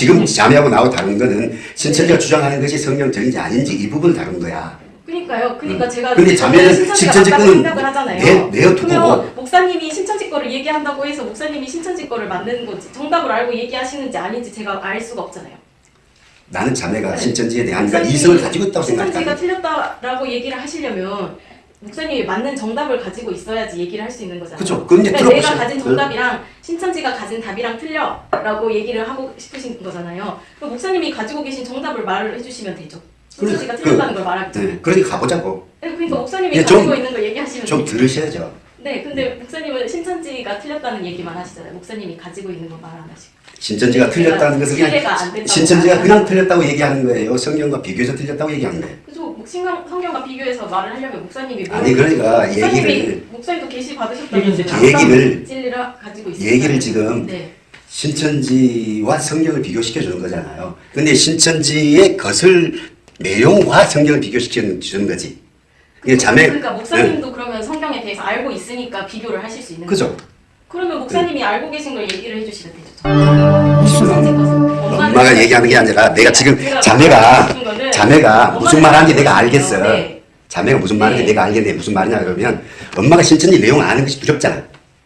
지금 자매하고 나하고 다른 거는 신천지가 주장하는 것이 성경적인지 아닌지 이 부분을 다룬 거야. 그러니까요. 그러니까 제가 근데 자매는 신천지가 신천지 거는. 내- 내어두고 목사님이 신천지 거를 얘기한다고 해서 목사님이 신천지 거를 맞는 건지 정답을 알고 얘기하시는지 아닌지 제가 알 수가 없잖아요. 나는 자매가 네. 신천지에 대한 그 이성을 가지고 있다고 신천지가 생각한다. 틀렸다라고 얘기를 하시려면 목사님이 맞는 정답을 가지고 있어야지 얘기를 할 수 있는 거잖아요. 그죠. 그럼 이제 그러니까 내가 들어보세요. 가진 정답이랑 신천지가 가진 답이랑 틀려라고 얘기를 하고 싶으신 거잖아요. 그럼 목사님이 가지고 계신 정답을 말을 해주시면 되죠. 신천지가 그래, 틀렸다는 걸 말하겠죠. 네, 그러니까 가보자고. 네, 그러니까 목사님이 예, 좀- 가지고 있는 걸 얘기하시면 좀 되죠. 들으셔야죠. 네, 근데 목사님은 신천지가 틀렸다는 얘기만 하시잖아요. 목사님이 가지고 있는 걸말안 하시고. 신천지가 틀렸다는 것을 그냥 신천지가 그냥 틀렸다고 얘기하는 거예요. 성경과 비교해서 틀렸다고 얘기하는 거예요. 그죠? 성경과 비교해서 말을 하려면 목사님이 뭐- 아니 그러니까 목사님이 얘기를 목사님도 계시. 이제 얘기를- 진리를 가지고 있어요. 얘기를 지금 네. 신천지와 성경을 비교시켜 주는 거잖아요. 근데 신천지의 것을 내용과 성경을 비교시켜 주는 거지. 이게 자매 그러니까 목사님도 그러면 성경에 대해서 알고 있으니까 비교를 하실 수 있는 네. 그죠? 거죠. 그러면 목사님이 알고 계신 걸 얘기를 해 주시면 되죠. 무슨 신천지 것은. 엄마가 얘기하는 게 아니라 내가 지금 자매가 자매가 무슨 말 하는지 내가 알겠어. 네. 자매가 무슨 말하는지 네. 내가 알겠는데 무슨 말이냐 그러면 엄마가 신천지 내용 아는 것이 두렵잖아.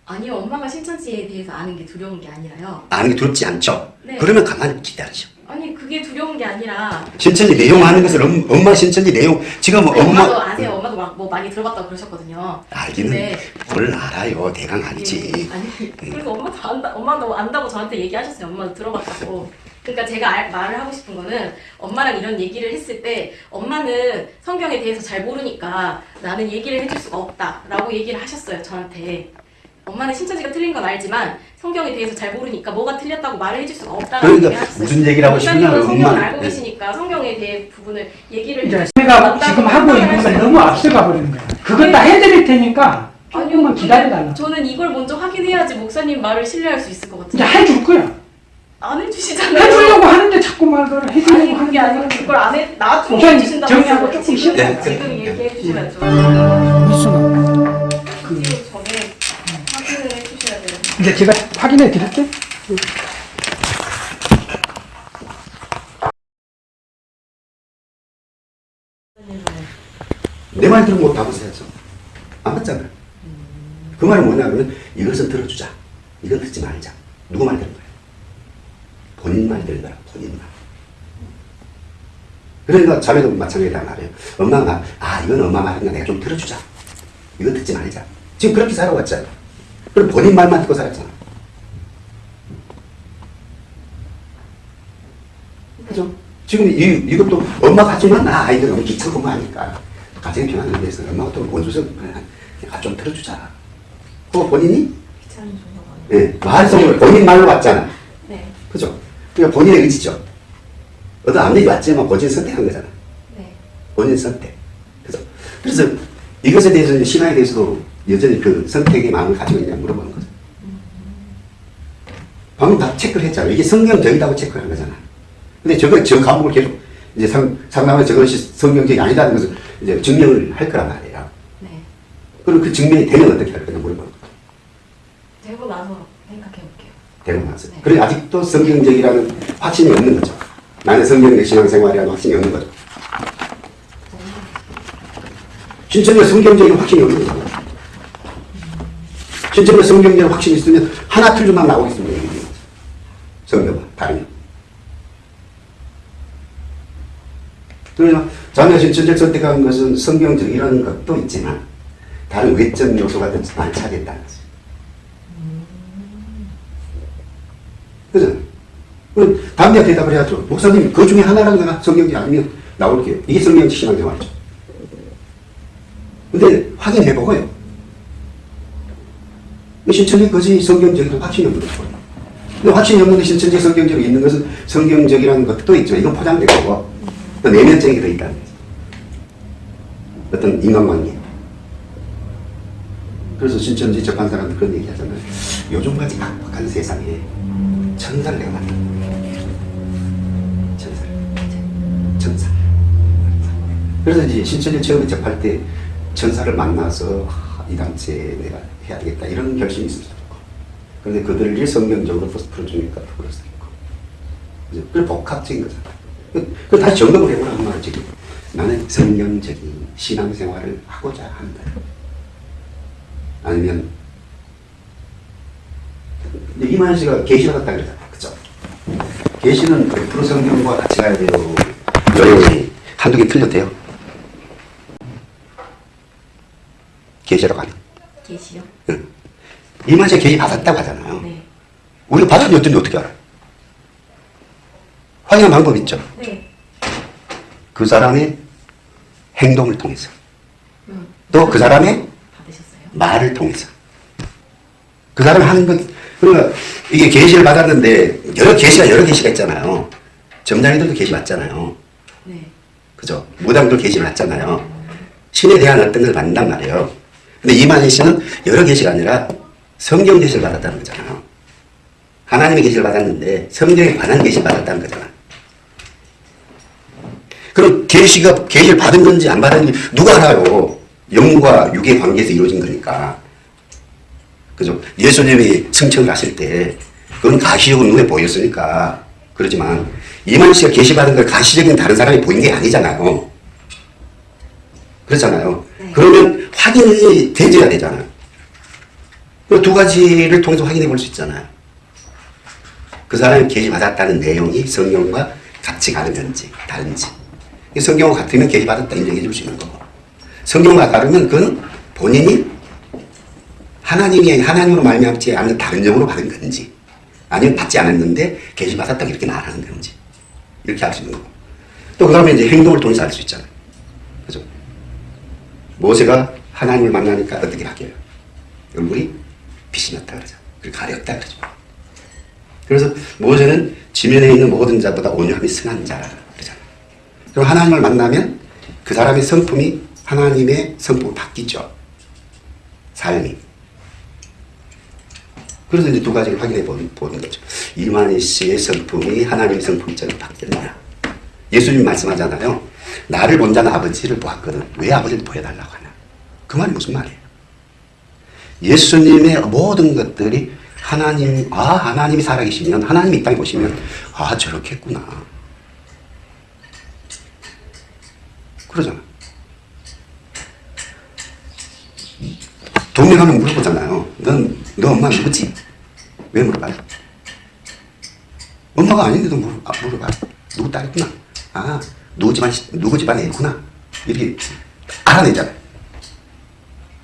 아니요, 엄마가 신천지에 대해서 아는 게 두려운 게 아니라요. 아는 게 두렵지 않죠. 네. 그러면 가만히 기다리죠. 아니 그게 두려운 게 아니라 신천지 내용 아는 것을 엄, 엄마 신천지 내용 지금 엄마도 엄마 아세요. 엄마도 막 뭐 많이 들어봤다고 그러셨거든요. 알기는 근데 뭘 알아요. 대강 알지. 예, 아니 그래서 엄마도 안다 엄마도 안다고 저한테 얘기하셨어요. 엄마도 들어봤다고. 그러니까 제가 알- 말을 하고 싶은 거는 엄마랑 이런 얘기를 했을 때 엄마는 성경에 대해서 잘 모르니까 나는 얘기를 해줄 수가 없다 라고 얘기를 하셨어요 저한테. 엄마는 신천지가 틀린 건 알지만 성경에 대해서 잘 모르니까 뭐가 틀렸다고 말을 해줄 수가 없다라고 그러니까. 무슨 얘기를 하고 싶냐면 목사님은 성경을 알고 네. 계시니까 성경에 대해 부분을 얘기를 이제 해주시- 내가 맞다고 지금 하고 있는 걸 판단을 너무 앞서가 버리는 거야. 그건 다 해드릴 테니까 조금만 기다려달라. 저는 이걸 먼저 확인해야지 목사님 말을 신뢰할 수 있을 것 같아요. 해줄 거야. 안 해주시잖아요. 해주려고 하는데 자꾸 말을 해주려고 아니 그게 아니고. 그걸 안 해, 나중에 해주신다고 정리하고. 조금 지금. 지금 네. 얘기해 주셔야죠. 무슨 그 전에 확인을 해주셔야 돼요. 이제 제가 확인해 드릴게. 내 말 들으면 못 답으세요. 안 맞잖아. 그 말은 뭐냐면 이것은 들어주자. 이건 듣지 말자. 누구 말 들은 거야? 본인 말 들은 거야. 본인 말. 그러니까 자매도 마찬가지다 말이에요. 엄마가 말, 아 이건 엄마 말이니까 내가 좀 들어주자. 이건 듣지 말자. 지금 그렇게 살아왔잖아. 그럼 본인 말만 듣고 살았잖아. 그죠? 지금 이, 이것도 엄마 같지만 나 아이들 너무 귀찮고 뭐 하니까 가정의 평안을 위해서 엄마가 또 원수적 내가 좀 들어주자. 그거 본인이 귀찮은. 예, 말씀을 본인 말로 왔잖아. 네, 그죠? 그러니까 본인의 의지죠. 어떤 압력이 왔지만 본인 선택한 거잖아. 네. 본인 선택. 그죠? 그래서 이것에 대해서 신앙에 대해서도 여전히 그 선택의 마음을 가지고 있냐 물어보는 거죠. 방금 다 체크를 했잖아. 이게 성경적이다고 체크를 한 거잖아. 근데 저거, 저 과목을 계속 이제 상, 상담에 저것이 성경적이 아니다는 것을 이제 증명을 할 거란 말이에요. 네. 그럼 그 증명이 되면 어떻게 할 거냐 물어보는 거죠. 되고 나서 생각해. 되고 나서. 네. 그래 아직도 성경적이라는 확신이 없는 거죠. 나는 성경적 신앙생활이라는 확신이 없는 거죠. 신천지가 성경적인 확신이 없는 거죠. 신천지가 성경적 확신이 있으면 하나 틀리만 나오겠습니다. 성경과 다르면. 그러나 자녀 신천적 선택한 것은 성경적이라는 것도 있지만 다른 외적 요소가 더 많이 차지했다는 거죠. 그죠? 담대하게 대답을 해야죠. 목사님, 그 중에 하나라도 내가 성경지 아니면 나올게요. 이게 성경지 신앙생활이죠. 근데 확인해보고요. 신천지 것이 성경적이라는 확신이 없는 거죠. 근데 확신이 없는데 신천지 성경적으로 있는 것은 성경적이라는 것도 있죠. 이건 포장되고 또 내면적인 게더 있다는 거죠. 어떤 인간관계. 그래서 신천지 접한 사람들 그런 얘기 하잖아요. 요즘까지 각박한 세상에 천사를 내가 만났다. 천사를. 천사. 그래서 이제 신천지 처음에 접할 때 천사를 만나서 아, 이 단체에 내가 해야 되겠다 이런 결심이 있고 그런데 그들이 성경적으로 풀어주니까 그죠? 그 복합적인 거잖아. 그, 그 다시 점검을 해보라 한 말은 지금. 나는 성경적인 신앙생활을 하고자 한다. 아니면 이만희 씨가 계시를 갖다 그러잖아. 그죠? 계시는 100% 성경과 같이 가야 돼요. 여러분이 한두 개 돼요. 계시로 가는. 계시요? 응. 이만희 씨가 계시 받았다고 하잖아요. 네. 우리가 받았는지 어떤지 어떻게 알아? 확인한 방법 있죠. 네. 그 사람의 행동을 통해서. 음. 또그 사람의 받으셨어요? 말을 통해서. 그 사람이 하는 것, 그러니까 이게 계시를 받았는데 여러 계시가 여러 계시가 있잖아요. 점장이들도 계시 받잖아요. 네. 그죠? 무당도 계시를 받잖아요. 신에 대한 어떤 것을 받는단 말이에요. 근데 이만희 씨는 여러 계시가 아니라 성경 계시를 받았다는 거잖아요. 하나님의 계시를 받았는데 성경에 관한 계시를 받았다는 거잖아. 그럼 계시가 계시를 받은 건지 안 받은 건지 누가 알아요? 영과 육의 관계에서 이루어진 거니까. 그죠? 예수님이 승천을 하실 때 그건 가시적으로 눈에 보였으니까 그러지만 이만희 씨가 계시받은 걸 가시적인 다른 사람이 보인 게 아니잖아요. 그렇잖아요. 네. 그러면 확인이 돼줘야 되잖아요. 그두 가지를 통해서 확인해 볼 수 있잖아요. 그 사람이 계시받았다는 내용이 성경과 같이 가는 건지 다른지. 이 성경과 같으면 계시받았다 인정해 줄 수 있는 거고. 성경과 다르면 그건 본인이 하나님이 하나님으로 말미암지 않는 다른 점으로 받은 건지 아니면 받지 않았는데 계시 받았다 이렇게 말하는 건지 이렇게 알 수 있는 거고. 또 그 다음에 이제 행동을 통해서 알 수 있잖아요. 그죠? 모세가 하나님을 만나니까 어떻게 바뀌어요? 얼굴이 빛이 났다 그러죠. 그리고 가렸다 그러죠. 그래서 모세는 지면에 있는 모든 자보다 온유함이 승한 자라 그러잖아요. 그럼 하나님을 만나면 그 사람의 성품이 하나님의 성품으로 바뀌죠. 삶이. 그래서 이제 두 가지를 확인해 보는, 거죠. 이만희 씨의 성품이 하나님의 성품처럼 바뀌었냐. 예수님 말씀하잖아요. 나를 본 자는 아버지를 보았거든. 왜 아버지를 보여달라고 하냐. 그 말이 무슨 말이에요? 예수님의 모든 것들이 하나님, 아, 하나님이 살아계시면, 하나님이 이 땅에 보시면, 아, 저렇겠구나. 그러잖아. 동네 가면 물어보잖아요. 넌, 너 엄마 누구지? 왜 물어봐요? 엄마가 아닌데도 물어, 아, 물어봐. 누구 딸이구나. 아, 누구 집안, 시- 누구 집안 애구나. 이렇게 알아내잖아요.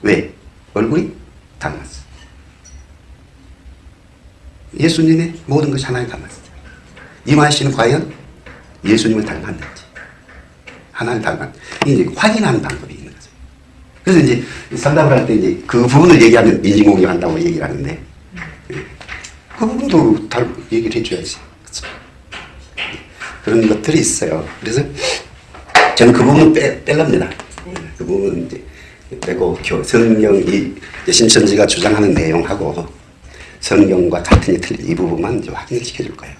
왜? 얼굴이 닮았어. 예수님의 모든 것이 하나님 닮았어요. 이마희 씨는 과연 예수님을 닮았는지, 하나님 닮았, 이게 이제 확인하는 방법이. 그래서 이제 상담을 할 때 이제 그 부분을 얘기하면 인지공격한다고 얘기를 하는데, 예. 그 부분도 다 얘기를 해줘야지. 그쵸? 그런 것들이 있어요. 그래서 저는 그 부분 빼, 뺄랍니다. 그 부분 이제 빼고 교, 성경이 신천지가 주장하는 내용하고 성경과 같은 게 틀린 이 부분만 이제 확인을 시켜줄 거예요.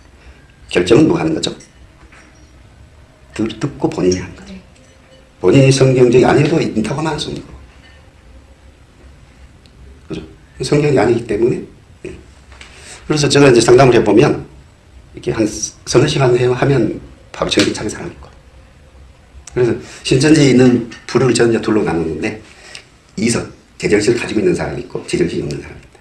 결정은 누가 하는 거죠? 듣, 듣고 본인이 하는 거죠. 네. 본인이 성경적이 아니어도 수 없는 거고. 그죠? 성경이 아니기 때문에. 예. 그래서 제가 이제 상담을 해보면, 이렇게 한 서너 시간 해- 하면 바로 전기차게 사람이 있고. 그래서 신천지에 있는 불을 저는 이제 둘로 나누는데, 이성, 제정신을 가지고 있는 사람이 있고, 제정신이 없는 사람이 있다.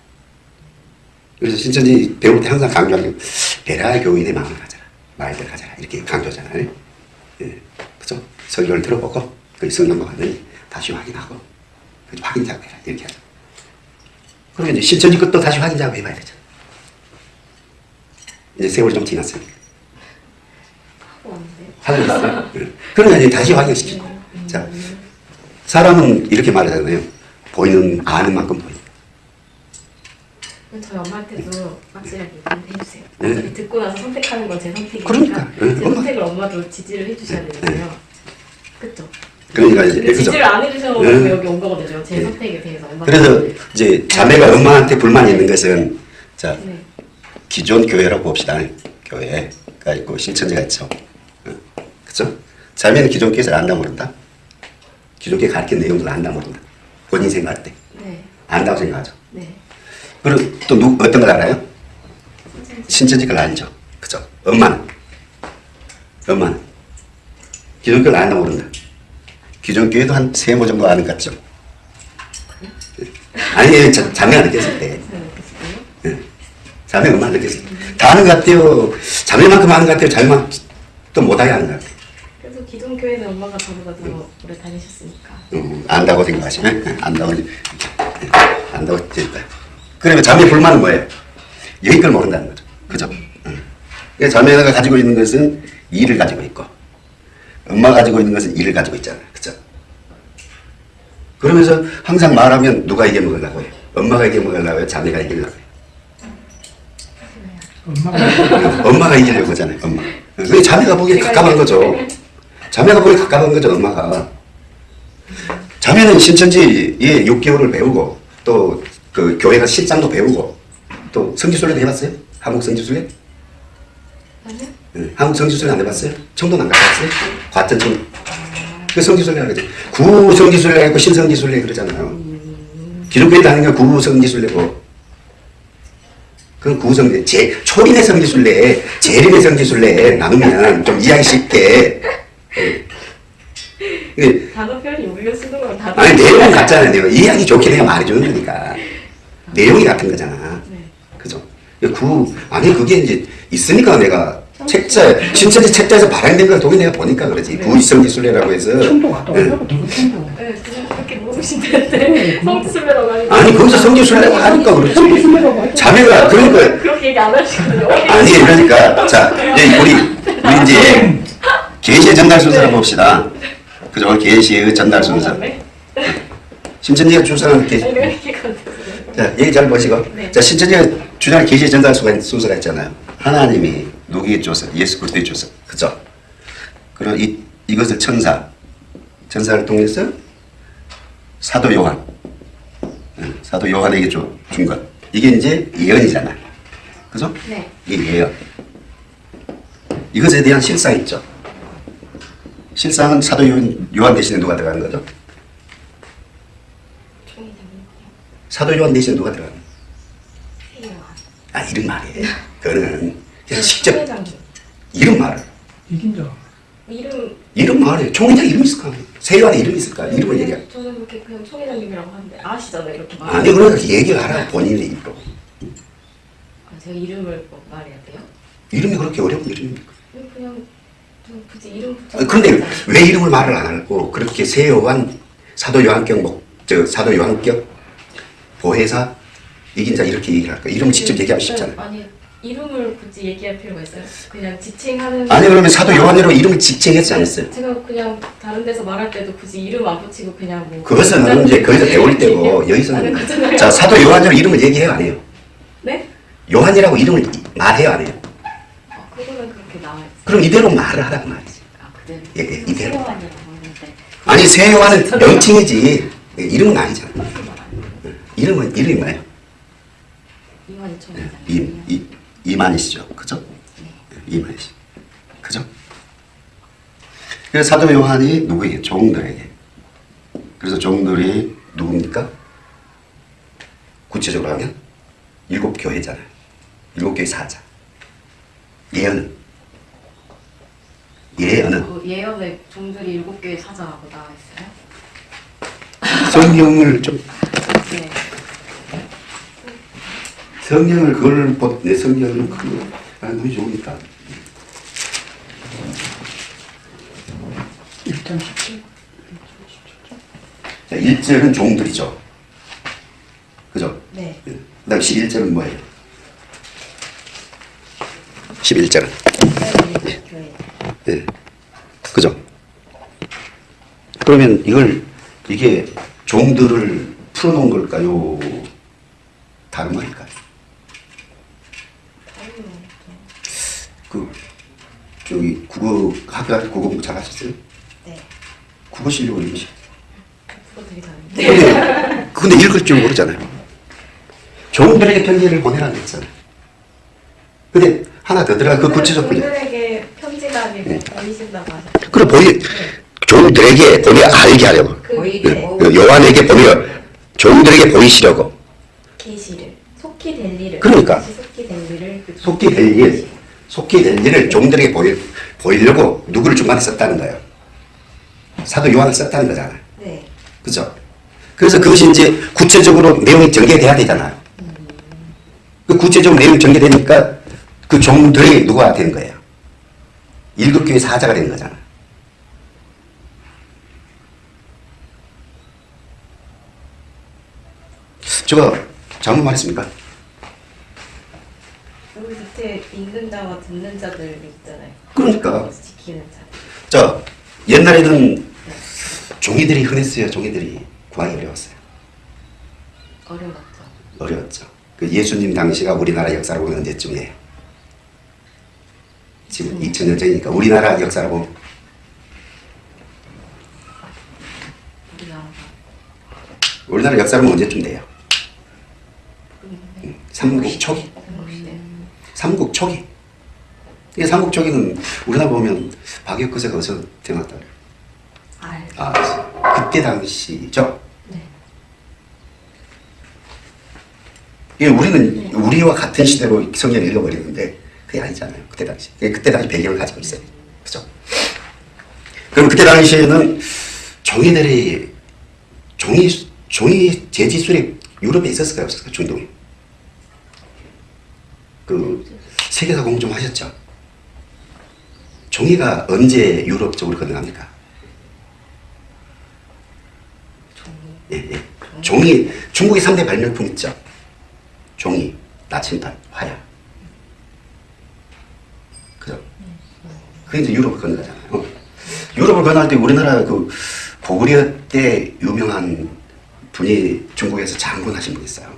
그래서 신천지 배울 때 항상 강조하는 게, 베라 교인의 마음을 가져라. 말들 가져라. 이렇게 강조하잖아요. 예. 그죠? 설교를 들어보고, 그 성경과 같으니 다시 확인하고, 그 확인 작업해라. 이렇게 하죠. 그리고 이제 신천지 것도 다시 확인 작업 해봐야 되죠. 이제 세월이 좀 지났으니까. 하고 있어요. 예. 그러면 이제 다시 확인시키고. 자, 사람은 이렇게 말하잖아요. 보이는, 아는 만큼 보인다. 저희 엄마한테도 확실하게 얘기를 해주세요. 네. 듣고 나서 선택하는 건 제 선택이니까 그러니까. 네, 제. 선택을 엄마도 지지를 해주셔야 되잖아요. 그쵸? 그러니까 이제, 근데 그죠? 지지를 안 해주셔서 네. 여기 온 거거든요. 제 네. 선택에 대해서. 그래서 이제 자매가 엄마한테 불만이 있는 것은 자 네. 기존 교회라고 봅시다. 교회가 있고 신천지가 있죠. 어, 그죠? 자매는 기존 교회에서 안다 모른다. 기존 교회 가르친 내용들 안다 모른다. 본인 생각할 때 네. 안다고 생각하죠. 네. 그리고 또 누, 어떤 걸 알아요? 신천지 걸 알죠. 그죠? 엄마는 엄마는 기독교를 안다 모른다. 기독교에도 한 세 모 정도 아는 것 같죠? 아니, 자, 자매가 느꼈을 때. 예. 자매 얼마나 느꼈을 때. 다 아는 것 같아요. 자매만큼 아는 것 같아요. 자매만 또 못하게 아는 것 같아요. 그래서 기존 교회는 엄마가 저보다 더 오래 다니셨으니까. 음, 안다고 생각하시네. 예, 안다고, 예, 안다고 됐다. 그러면 자매 불만은 뭐예요? 여기 걸 모른다는 거죠. 그죠? 음. 그러니까 자매가 가지고 있는 것은 일을 가지고 있고, 엄마가 가지고 있는 것은 일을 가지고 있잖아요. 그러면서 항상 말하면 누가 이겨 먹으려고 해요? 엄마가 이겨 먹으려고 해요? 자매가 이기려고 해요? 엄마가 엄마가 이기려고 하잖아요, 엄마. 왜 자매가 보기에 가깝한 거죠. 자매가 보기에 가깝한 거죠, 엄마가. 자매는 신천지에 6개월을 배우고, 또 그 교회가 실장도 배우고, 또 성지순례도 해봤어요? 한국 성지순례? 아니요? 응. 한국 성지순례 안 해봤어요? 청도는 안 가봤어요? 과천 청. 그 성지순례 하거든. 구성지순례 있고 신성지순례 그러잖아요. 기독교에 다니는 건 구성지순례고, 그건 구성지, 제, 초림의 성지순례, 재림의 성지순례 나누면 좀 이해하기 쉽게. 근데 단어 표현이 우리가 쓰는 거랑 다르 아니 내용은 같잖아요. 내용 이해하기 좋게 내가 말해주는 거니까 내용이 같은 거잖아. 네. 그죠? 구 아니 그게 이제 있으니까 내가 책자 신천지 책자에서 발행된 걸 동이 내가 보니까 그러지 해서 예. 누구 청도. 네, 그렇게 모르시는데 성지순례라고 하니까 아니 거기서 성지순례라고 하니까 그렇지. 자매가 그러니까 그렇게 얘기 안 하시거든요. 아니 그러니까 자 이제 우리 우리 이제 계시의 전달 순서를 봅시다. 그죠? 계시의 전달 순서. 네. 신천지가 주장하는 게? 자, 얘기 잘 보시고. 네. 자, 신천지가 주장하는 계시의 전달 순서가 있잖아요. 하나님이 누구의 조서? 예수 그리스도의 조서. 그죠? 그럼 이, 이것을 천사, 천사를 통해서 사도 요한, 응, 사도 요한에게 줘, 준 것. 이게 이제 예언이잖아. 그죠? 네. 이게 예언. 이것에 대한 실상 있죠. 실상은 사도 요한, 요한 대신에 누가 들어가는 거죠? 사도 요한 대신에 누가 들어가는 거예요? 거예요. 아 이름 말이에요. 그거는 그냥 직접 총회장님. 이름 말을 이긴 자. 이름 이름 말이에요. 총회장 이름 있을까? 세요한에 이름 있을까? 이름을 얘기해. 저는 그렇게 그냥 총회장님이라고 하는데 아시잖아요 이렇게 말. 아니 그러니까 얘기를 하라 본인의 입으로. 아, 제가 이름을 뭐 말해야 돼요? 이름이 그렇게 어려운 이름입니까? 그냥 좀 굳이 이름. 아, 그런데 왜 이름을 말을 안 하고 그렇게 세요한 사도 요한격 목, 저 사도 요한격 보혜사 이긴 자 이렇게 얘기를 할까? 이름 직접 얘기하면 쉽잖아요. 아니 이름을 굳이 얘기할 필요가 있어요? 그냥 지칭하는. 아니 그러면 사도 요한이라고 이름을 직책했지 않았어요? 제가 그냥 다른 데서 말할 때도 굳이 이름 안 붙이고 그냥 뭐. 그것은 이제 거기서 배울 때고 여기서는 거잖아요. 자 사도 요한이라고 이름을 얘기해요 안 해요? 네? 요한이라고 이름을 말해요 안 해요? 어, 그거는 그렇게 나와 있어요. 그럼 이대로 말을 하란 말이지. 아 그래. 예, 예, 이대로. 세요한이라고 하는데. 아니 세요한은 명칭이지 이름은 아니잖아. 이름은 이름이 뭐예요? 이만희 총회장. 이, 이 이만희시죠, 그죠? 이만희시, 그죠? 그래서 사도 요한이 누구에게? 종들에게. 그래서 종들이 누굽니까? 구체적으로 하면 일곱 교회잖아요. 일곱 교회 사자. 예언은 예언은 그 예언에 종들이 일곱 개의 사자라고 나와 있어요. 성경을 좀 네. 성경을 그걸 보- 내 성경을 그 아, 눈이 좋으니까 1장 17. 자, 1절은 종들이죠. 그죠? 네. 그 다음 11절은 뭐예요? 11절은 교회. 예. 그죠? 그러면 이걸 이게 종들을 풀어놓은 걸까요? 다른 말일까요? 그 저기 국어 학교 갈때 국어 공부 잘하셨어요? 네. 국어 실력을 임시. 그거 되게 다른데. 근데 읽을 줄 모르잖아요. 종들에게 편지를 보내라고 했잖아요. 근데 하나 더 들어가 그 구체적 분야. 종들에게 편지가 아니고 보이신다고 하셨죠. 그럼 보이 종들에게 보내 알게 하려고. 그. 네. 그 요한에게 보내려 종들에게 보이시려고. 계시를 속히 될 일을. 그러니까. 속히 될 일을. 그 속기 될 일, 속기 될 일을 종들에게 보일 보이려고 누구를 중간에 썼다는 거예요. 사도 요한을 썼다는 거잖아요. 네. 그죠? 그래서 그것이 이제 구체적으로 내용이 전개돼야 되잖아요. 그 구체적으로 내용이 전개되니까 그 종들이 누가 된 거예요? 일곱 교회 사자가 된 거잖아요. 제가 잘못 말했습니까? 밑에 읽는 자와 듣는 자들 있잖아요. 그러니까. 지키는 자. 자, 옛날에는 종이들이 흔했어요. 종이들이 구하기 어려웠어요. 어려웠죠. 어려웠죠. 그 예수님 당시가 우리나라 역사로 보면 언제쯤이에요? 지금 2000년 전이니까 우리나라 역사로 보면 우리나라 역사로 보면 언제쯤 돼요? 모르겠는데. 삼국 초기. 삼국 초기. 이 삼국 초기는 우리나라 보면 박혁거세가 어디서 태어났다 그래요? 알. 아, 그때 당시죠. 네. 예, 우리는 우리와 같은 시대로 성경을 읽어버리는데 그게 아니잖아요. 그때 당시. 예, 그때 당시 배경을 가지고 있어요. 그죠? 그럼 그때 당시에는 종이들이 종이 종이 재지술이 유럽에 있었을까요? 없었을까요? 중동에. 그 세계사 공부 좀 하셨죠? 종이가 언제 유럽 쪽으로 건너갑니까? 종이. 예, 예. 종이 중국의 3대 발명품 있죠. 종이, 나침반, 화약. 그죠? 그게 이제 유럽을 건너가잖아요. 유럽을 건너갈 때 우리나라 그 고구려 때 유명한 분이 중국에서 장군하신 분 있어요.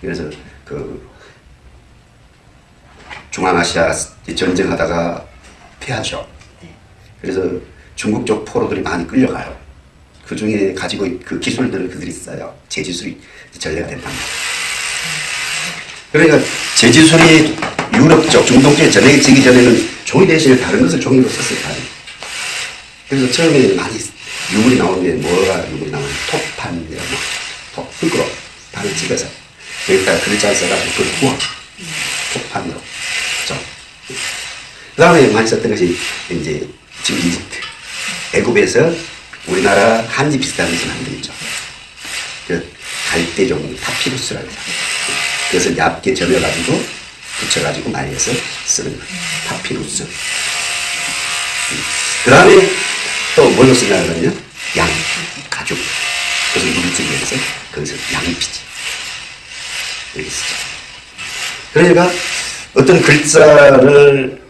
그래서 그 중앙아시아 전쟁하다가 패하죠. 그래서 중국 쪽 포로들이 많이 끌려가요. 그 중에 가지고 있- 그 기술들을 그들이 써요. 제지술이 전례가 된다. 그러니까 제지술이 유럽 쪽, 중동 쪽에 전해지기 전에는 종이 대신에 다른 것을 종이로 썼을 거아요 그래서 처음에 많이 유물이 나오는데 뭐가 유물이 나오냐. 톱판이라고. 토, 흙으로 판을 찍어서 여기다가 글자를 써가지고 그걸 구워. 토판으로. 그죠? 그 다음에 많이 썼던 것이 이제 지금 이집트. 애굽에서 우리나라 한지 비슷한 것을 만들죠. 그 갈대종 파피루스라고 해서 그것을 얇게 저며가지고 붙여가지고 말려서 쓰는 거예요. 파피루스. 그 다음에 또 뭘로 쓰냐면요. 양, 가죽. 그래서 물을 쓰기 위해서 거기서 양피지. 이렇게 쓰죠. 그러니까 어떤 글자를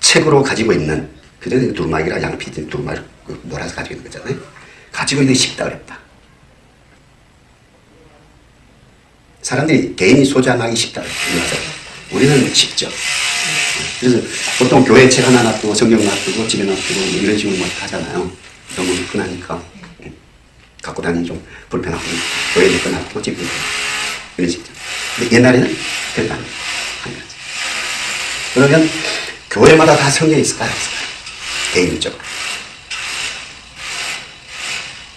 책으로 가지고 있는 그전에 두루마기라 양피지 두루마기 그 몰아서 가지고 있는 거잖아요. 가지고 있는 게 쉽다 어렵다. 사람들이 개인이 소장하기 쉽다 그래서 우리는 쉽죠. 그래서 보통 교회 책 하나 놔두고 성경 놔두고 집에 놔두고 뭐 이런 식으로 막 하잖아요. 너무 흔하니까 음. 갖고 다니기 좀 불편하고 교회 놔두고 집에 이런 식이죠. 근데 옛날에는 거지. 그러면 교회마다 다 성경이 있을까요? 개인적으로.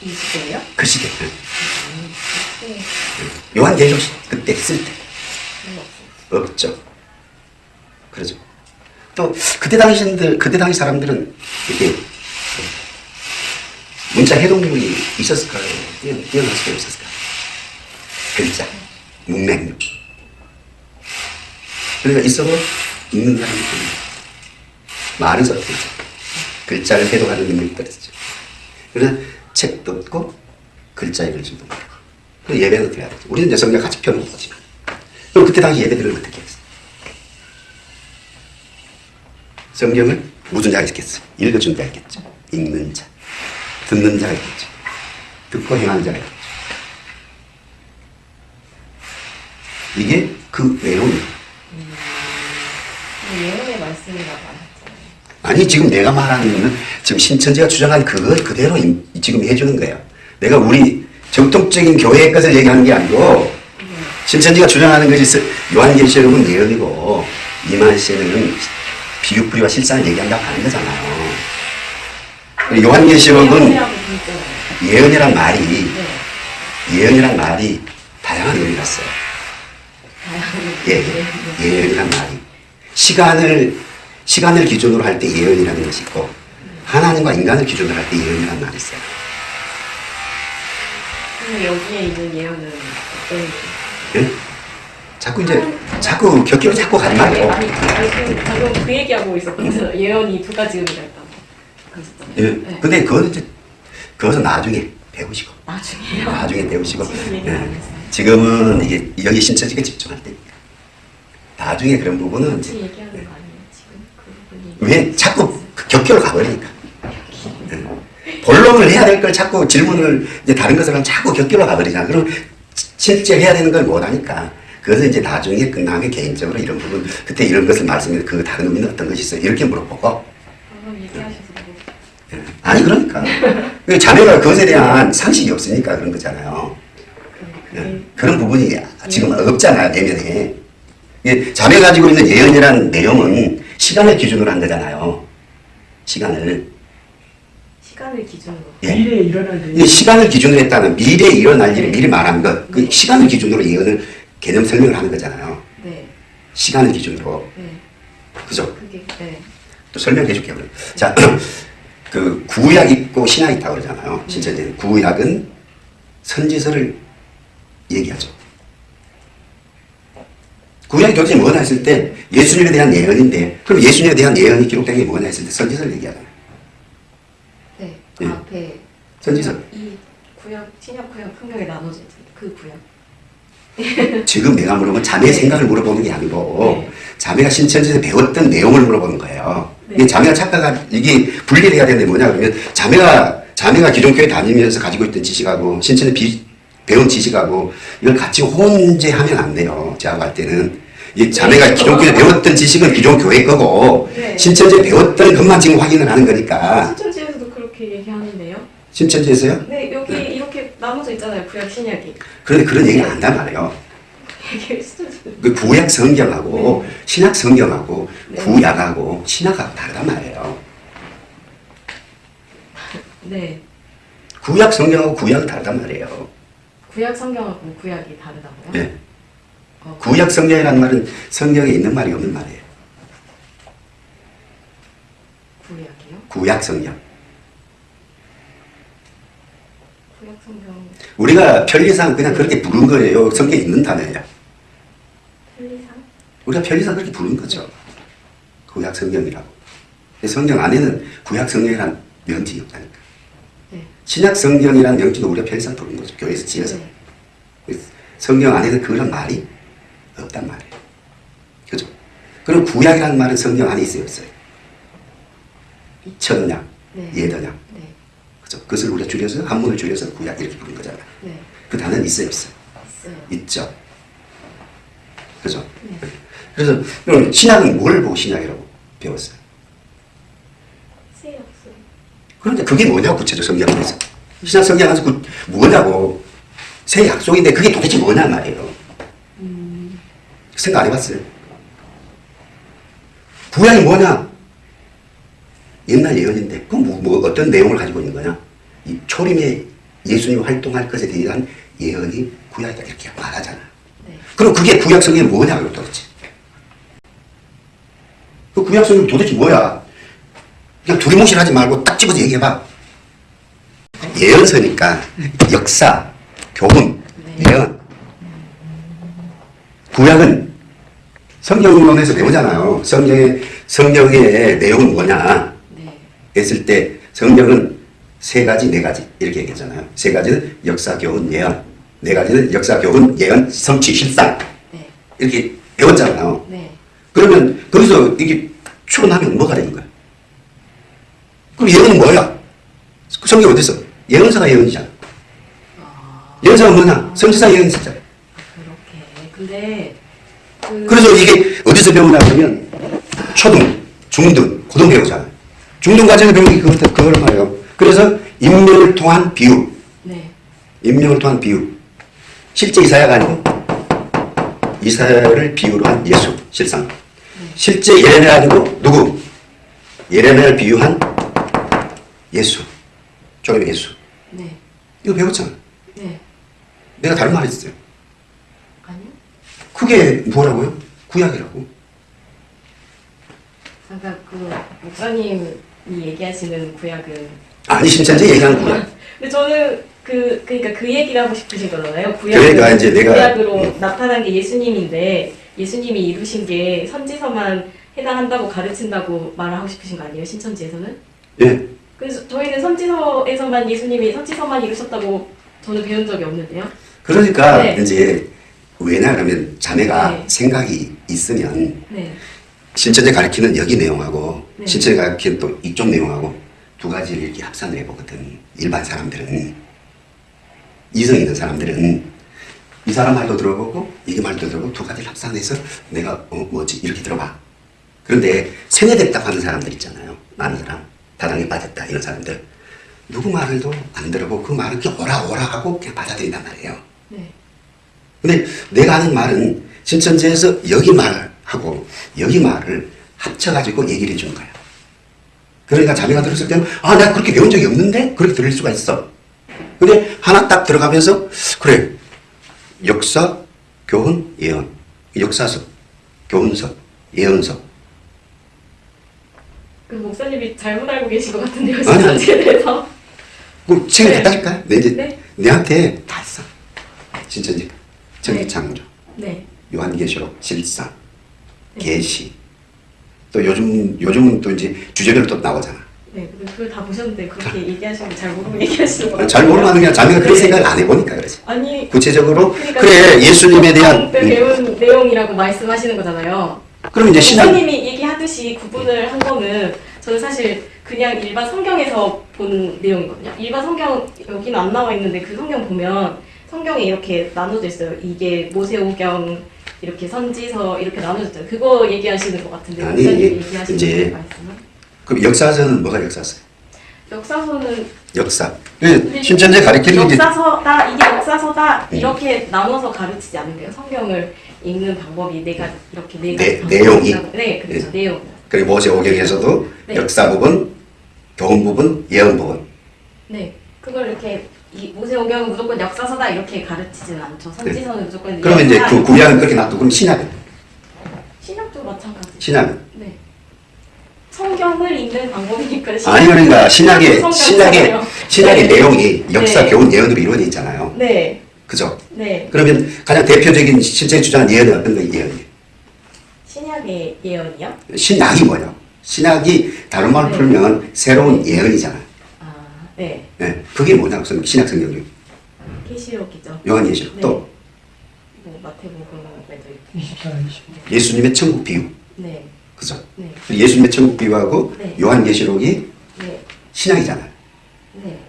이 시대예요? 그 시대. 네. 요한계시록 그때 쓸 때. 없어요. 없죠. 그러죠. 또 그때 당시들 그때 당시 사람들은 이렇게 문자 해독력이 있었을까요? 뛰어- 뛰어날 수가 없었을까요? 글자, 문맹력. 그러니까 있어도 읽는 사람이 없는 말은 썼겠죠. 글자를 해독하는 능력이 떨어졌죠. 그래서 책도 없고 글자 읽을 줄도 모르고 그 예배는 해야 되지? 우리는 성경 같이 펴놓은 거지만 그럼 그때 당시 예배들을 어떻게 했어? 성경을 무슨 자가 있겠어? 읽어준 자가 있겠죠. 읽는 자, 듣는 자가 있겠죠. 듣고 행하는 자가 있겠죠. 이게 그 내용이에요. 예언의 말씀이라고. 아니 지금 내가 말하는 거는 지금 신천지가 주장한 그걸 그대로 임- 지금 해주는 거예요. 내가 우리 정통적인 교회의 것을 얘기하는 게 아니고 신천지가 주장하는 것이 스- 요한계시록은 예언이고 이만시는 비유풀이와 실상을 얘기한다고 하는 거잖아요. 요한계시록은. 예언이란 말이 네. 예언이란 말이 다양한 의미가 있어요. 예, 예, 예언이란 말이 시간을 시간을 기준으로 할 때 예언이라는 것이 있고 하나님과 인간을 기준으로 할 때 예언이라는 말이 있어요. 여기에 있는 예언은 어떤 예? 자꾸 이제 자꾸 격기로 자꾸 가지 말고 아니 지금 방금 그 얘기하고 있었거든요. 예언이 두 가지 의미가 있다고. 예. 네. 근데 그거는 이제 그것은 나중에 배우시고 나중에요. 나중에 배우시고 예. 지금은 이게 여기 신천지에 집중할 때니까. 나중에 그런 부분은 이제 얘기하는 거 아니에요? 지금? 그 부분이. 왜 자꾸 그 격결로 가버리니까. 예. 본론을 해야 될 걸 자꾸 질문을 이제 다른 것을 하면 자꾸 격결로 가버리잖아. 그럼 시- 실제 해야 되는 걸 못하니까. 그것은 이제 나중에 끝나면 개인적으로 이런 부분 그때 이런 것을 말씀해 그 다른 의미는 어떤 것이 있어요? 이렇게 물어보고. 뭐 예. 아니 그러니까. 그 자매가 그것에 대한 상식이 없으니까 그런 거잖아요 그게 그런 부분이 지금 없잖아요 내면에 예, 자매 가지고 있는 예언이라는 내용은 시간을 기준으로 한 거잖아요 시간을 시간을 기준으로. 예. 미래에 일어날 일. 이 시간을 기준으로 했다는 미래에 일어날 일을 미리 말한 것, 그 시간을 기준으로 예언을 개념 설명을 하는 거잖아요. 네. 시간을 기준으로. 네. 그죠? 그게 네. 또 설명해 줄게요. 그럼. 자, 그 구약 있고 신약 있다고 그러잖아요. 신천지는. 구약은 선지서를 얘기하죠. 구약이 도대체 뭐냐 했을 때 예수님에 대한 예언인데 그럼 예수님에 대한 예언이 기록된 게 뭐냐 했을 때 선지서를 얘기하잖아요. 네. 예. 앞에 선지서. 이 구약 신약 구약 성경에 나눠진 그 구약. 지금 내가 물어본 자매의 생각을 물어보는 게 아니고 네. 자매가 신천지에서 배웠던 내용을 물어보는 거예요. 네. 자매가 착각한 이게 분리를 해야 되는데 뭐냐 그러면 자매가 자매가 기존교회 다니면서 가지고 있던 지식하고 신천지 비, 배운 지식하고 이걸 같이 혼재하면 안 돼요. 제가 볼 때는 이 자매가 네. 기존교회 배웠던 지식은 기존교회 거고 네. 신천지에 배웠던 것만 지금 확인을 하는 거니까 신천지에서도 그렇게 얘기하는데요. 신천지에서요? 네 여기 이렇게 나눠져 있잖아요. 구약 신약이. 그런데 그런 얘기를 안 한단 말이에요. 신천지. 그 구약 성경하고 신약 성경하고 네. 구약하고 신약하고 다르단 말이에요. 네. 구약 성경하고 구약은 다르단 말이에요. 구약 성경하고 구약이 다르다고요? 네. 어, 구약 성경이라는 말은 성경에 있는 말이 없는 말이에요. 구약이요? 구약 성경. 구약 성경 우리가 편리상 그냥 그렇게 부른 거예요. 성경에 있는 단어예요. 편리상? 우리가 편리상 그렇게 부른 거죠. 구약 성경이라고. 성경 안에는 구약 성경이란 명칭이 없다니까. 네. 신약 성경이라는 명칭도 우리가 편리상 부른 거죠. 교회에서 지어서. 네. 성경 안에는 그런 말이 없단 말이에요. 그죠? 그럼 구약이라는 말은 성경 안에 있어요, 없어요? 천약, 네. 예더약. 네. 그죠? 그것을 우리가 줄여서, 한문을 줄여서 구약 이렇게 부른 거잖아요. 네. 그 단어는 있어요, 없어요? 있어요. 있죠. 그죠? 네. 그래서, 그럼 신약은 뭘 보고 신약이라고 배웠어요? 새 약속. 그런데 그게 뭐냐고, 구체적 성경에서. 신약 성경 안에서 그 뭐냐고. 새 약속인데 그게 도대체 뭐냐 말이에요. 음. 생각 안 해봤어요? 구약이 뭐냐? 옛날 예언인데, 그럼 뭐, 뭐 어떤 내용을 가지고 있는 거냐? 이 초림에 예수님 활동할 것에 대한 예언이 구약이다 이렇게 말하잖아. 네. 그럼 그게 구약 성경이 뭐냐고 도대체? 그 구약 성경 도대체 뭐야? 그냥 두리뭉실하지 말고 딱 집어서 얘기해봐. 예언서니까 역사, 교훈, 네. 예언. 구약은 성경론에서 배우잖아요. 성경의 성경의 내용은 뭐냐 네. 했을 때 성경은 세 가지, 네 가지 이렇게 얘기하잖아요. 세 가지는 역사, 교훈, 예언. 네 가지는 역사, 교훈, 예언, 성취, 실상 네. 이렇게 배웠잖아요. 네. 그러면 거기서 이게 추론하면 뭐가 되는 거야? 그럼 예언은 뭐야? 그 성경 어디 있어? 예언서가 예언이잖아. 아, 예언서가 뭐냐? 선지자 예언이 있었잖아. 그렇게. 근데 그 그래서 이게 어디서 배우냐 그러면 초등, 중등, 고등 배우잖아요. 중등 과정에 배우는 게 그것, 그걸 말해요. 그래서 인명을 통한 비유, 네. 인명을 통한 비유. 실제 이사야가 아니고 이사야를 비유로 한 예수, 실상. 실제 예레미야 아니고 누구? 예레미야를 비유한 예수, 조금 예수. 네. 이거 배웠잖아. 네. 내가 다른 말 했어요. 아니요. 그게 뭐라고요? 구약이라고. 아까 그 목사님이 얘기하시는 구약은 아니 신천지 얘기하는 거야. 근데 저는 그 그러니까 그 얘기를 하고 싶으신 거잖아요. 그러니까 이제 내가- 구약으로 음. 나타난 게 예수님인데 예수님이 이루신 게 선지서만 해당한다고 가르친다고 말을 하고 싶으신 거 아니에요? 신천지에서는? 예. 그래서 저희는 선지서에서만 예수님이 선지서만 이루셨다고 저는 배운 적이 없는데요. 그러니까 네. 이제 왜냐 그러면 자네가 네. 생각이 있으면 네. 신천지 가르치는 여기 내용하고 네. 신천지 가르치는 또 이쪽 내용하고 두 가지를 이렇게 합산을 해보거든. 일반 사람들은 이성 있는 사람들은 이 사람 말도 들어보고 이게 말도 들어보고 두 가지를 합산해서 내가 어 뭐지 이렇게 들어봐. 그런데 세뇌됐다고 하는 사람들 있잖아요. 많은 사람 다당에 빠졌다 이런 사람들 누구 말을도 안 들어보고 그 말을 그냥 오라 오라 하고 그냥 받아들인단 말이에요. 네. 근데 내가 하는 말은 신천지에서 여기 말하고 여기 말을 합쳐가지고 얘기를 해주는 거야. 그러니까 자매가 들었을 때는 아 내가 그렇게 배운 적이 없는데 그렇게 들릴 수가 있어. 근데 하나 딱 들어가면서 그래 역사, 교훈, 예언 역사서, 교훈서, 예언서 그 목사님이 잘못 알고 계신 것 같은데요. 신천지에 대해서. 그 책을 네. 갖다 줄까? 내 이제 네. 내한테 다 써. 신천지, 천기창조, 네. 요한계시록, 실상, 계시. 또 요즘 요즘은 또 이제 주제별로 또 나오잖아. 네. 그걸 다 보셨는데 그렇게 얘기하시는 거잘 모르고 얘기하시는 거 같아요. 잘 모르는 게 아니라 자기가 그런 네. 생각을 안 해보니까 그러지. 아니 구체적으로 그러니까 그래 예수님에 대한 때 음, 배운 내용이라고 말씀하시는 거잖아요. 그럼 이제 신앙 목사님이 얘기하듯이 구분을 한 거는 저는 사실 그냥 일반 성경에서 본 내용이거든요. 일반 성경 여기는 안 나와 있는데 그 성경 보면 성경에 이렇게 나눠져 있어요. 이게 모세오경 이렇게 선지서 이렇게 나눠져 있잖아요. 그거 얘기하시는 것 같은데 아니, 이제 말씀은 그럼 역사서는 뭐가 역사서? 역사서는 역사. 그 신천지 가르치는 게 역사서다 이게 역사서다 음. 이렇게 나눠서 가르치지 않는데요. 성경을 읽는 방법이 내가 이렇게 네 가지 내- 방법이 내용이? 있다고. 네 그렇죠 내용 그리고 모세 오경에서도 네. 역사 부분, 교훈 부분, 예언 부분. 네 그걸 이렇게 이 모세 오경은 무조건 역사서다 이렇게 가르치지는 않죠. 선지서는 무조건 네. 그러면 이제 그 구약은 그렇게 놔두고 그럼 신약은 신약도 마찬가지. 신약은 네 성경을 읽는 방법이니까 아니 그러니까 신약의. 신약의 신약의 네. 내용이 역사, 네. 교훈, 예언으로 이루어져 있잖아요. 네 그죠? 네. 그러면 가장 대표적인 신천지 주장한 예언은 어떤 거 예언이에요? 신약의 예언이요? 신약이 뭐냐? 신약이 다른 말로 네. 풀면 새로운 예언이잖아. 아, 네. 네, 그게 뭐냐고 성- 신약 성경 중 계시록이죠. 요한계시록 네. 또 뭐 마태복음에도 있고. 24, 25. 예수님의 천국 비유, 네. 그죠? 네. 예수님의 천국 비유하고 네. 요한계시록이 네. 신약이잖아요. 네.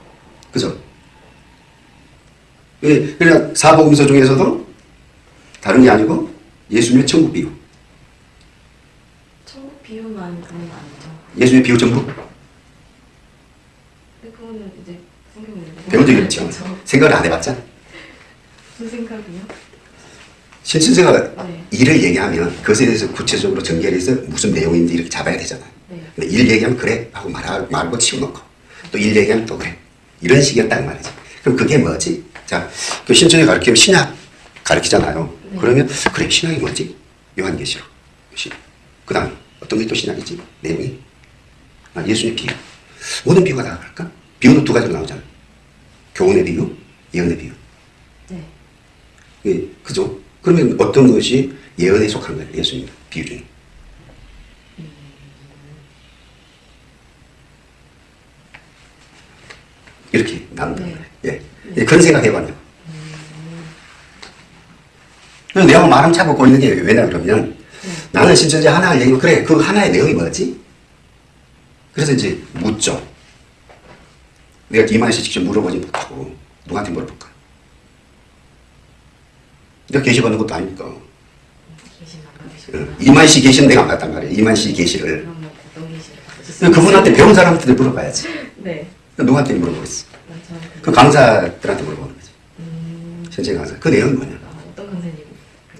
그죠? 예, 그러니까 사복음서 중에서도 다른 게 아니고 예수님의 천국 비유, 천국 비유만 그건 아니죠. 예수님의 비유 전부 근데 그거는 이제 성경에 배운 적이 없죠. 생각을 안 해봤잖아. 무슨 생각이요? 신천지가 네. 일을 얘기하면 그것에 대해서 구체적으로 전개해서 무슨 내용인지 이렇게 잡아야 되잖아요. 네. 근데 일 얘기하면 그래 하고 말하, 말고 치워놓고 또 일 얘기하면 또 그래 이런 식이었단 말이지. 그럼 그게 뭐지? 자, 그 신천지 가르치면 신약 가르치잖아요. 네. 그러면 그래 신약이 뭐지? 요한계시록. 그 다음 어떤 게 또 신약이지? 내용이 아, 예수님 비유. 모든 비유가 다 그럴까? 비유는 두 가지로 나오잖아. 교훈의 비유, 예언의 비유. 네. 예, 그죠? 그러면 어떤 것이 예언에 속한 거예요, 예수님 비유 중에? 이렇게 나눈다. 네. 예. 예, 그런 생각 해봤냐. 그래서 내가 말은 잡고 있는 게 왜냐 그러면 나는 신천지 하나를 얘기하면 그래, 그 하나의 내용이 뭐지? 그래서 이제 묻죠. 내가 이만희 씨 직접 물어보지 못하고 누구한테 물어볼까? 내가 계시 받는 것도 아니니까. 어, 받으시구나. 이만 씨 계시는 내가 안 봤단 말이에요. 이만 씨 계시를. 뭐? 그분한테 배운 사람한테 물어봐야지. 네. 누구한테 물어보겠어? 저한테. 그 강사들한테 물어보는 거지. 음, 현재 강사. 그 내용이 뭐냐? 아, 어떤 강사님?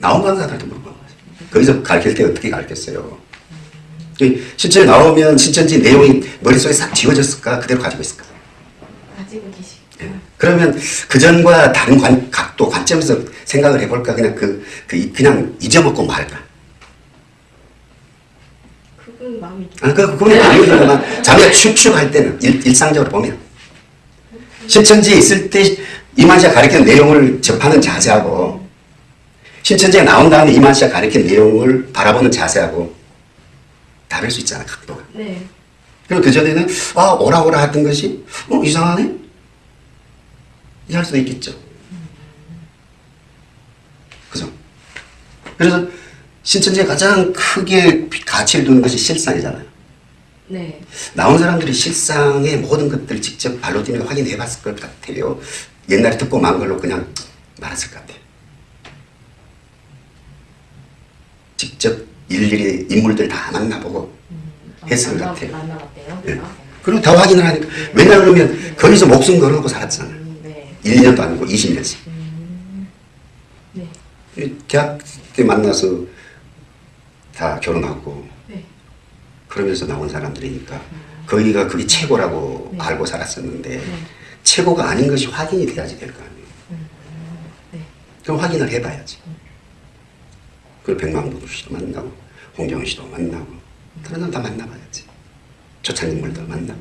나온 강사들한테 물어보는 거지. 거기서 가르칠 때 어떻게 가르쳤어요? 그 실제 나오면 신천지 내용이 머릿속에 싹 지워졌을까? 그대로 가지고 있을까? 그러면 그전과 다른 관, 각도, 관점에서 생각을 해볼까? 그냥 그, 그, 이- 그냥 잊어먹고 말까? 그런 마음이 아, 그, 그건 아니지만 자기가 추측할 때는 일, 일상적으로 보면 신천지에 있을 때 이만 씨가 가르치는 내용을 접하는 자세하고 신천지에 나온 다음에 이만 씨가 가르친 내용을 바라보는 자세하고 다를 수 있잖아 각도가. 네. 그리고 그전에는 아 오라 오라 했던 것이 어 이상하네? 이할 수도 있겠죠. 그죠? 그래서 신천지에 가장 크게 가치를 두는 것이 실상이잖아요. 네. 나온 사람들이 실상의 모든 것들을 직접 발로 뛰며 확인해 봤을 것 같아요. 옛날에 듣고 만 걸로 그냥 말았을 것 같아요. 직접 일일이 인물들 다 만나보고 했을 것 만나- 같아요. 만나봤대요. 예. 아, 그리고 다 확인을 하니까 왜냐 그러면 거기서 목숨 걸어놓고 살았잖아요. 음, 네. 1, 2년도 아니고 20년씩. 네. 대학 때 만나서 다 결혼하고 네. 그러면서 나온 사람들이니까 거기가 그게 최고라고 네. 알고 살았었는데 네. 최고가 아닌 것이 확인이 돼야지 될 거 아니에요. 네. 그럼 확인을 해봐야지. 그 백만부 씨도 만나고 홍정은 씨도 만나고 다른 사람 다 만나봐야지. 조찬인물도 만나고.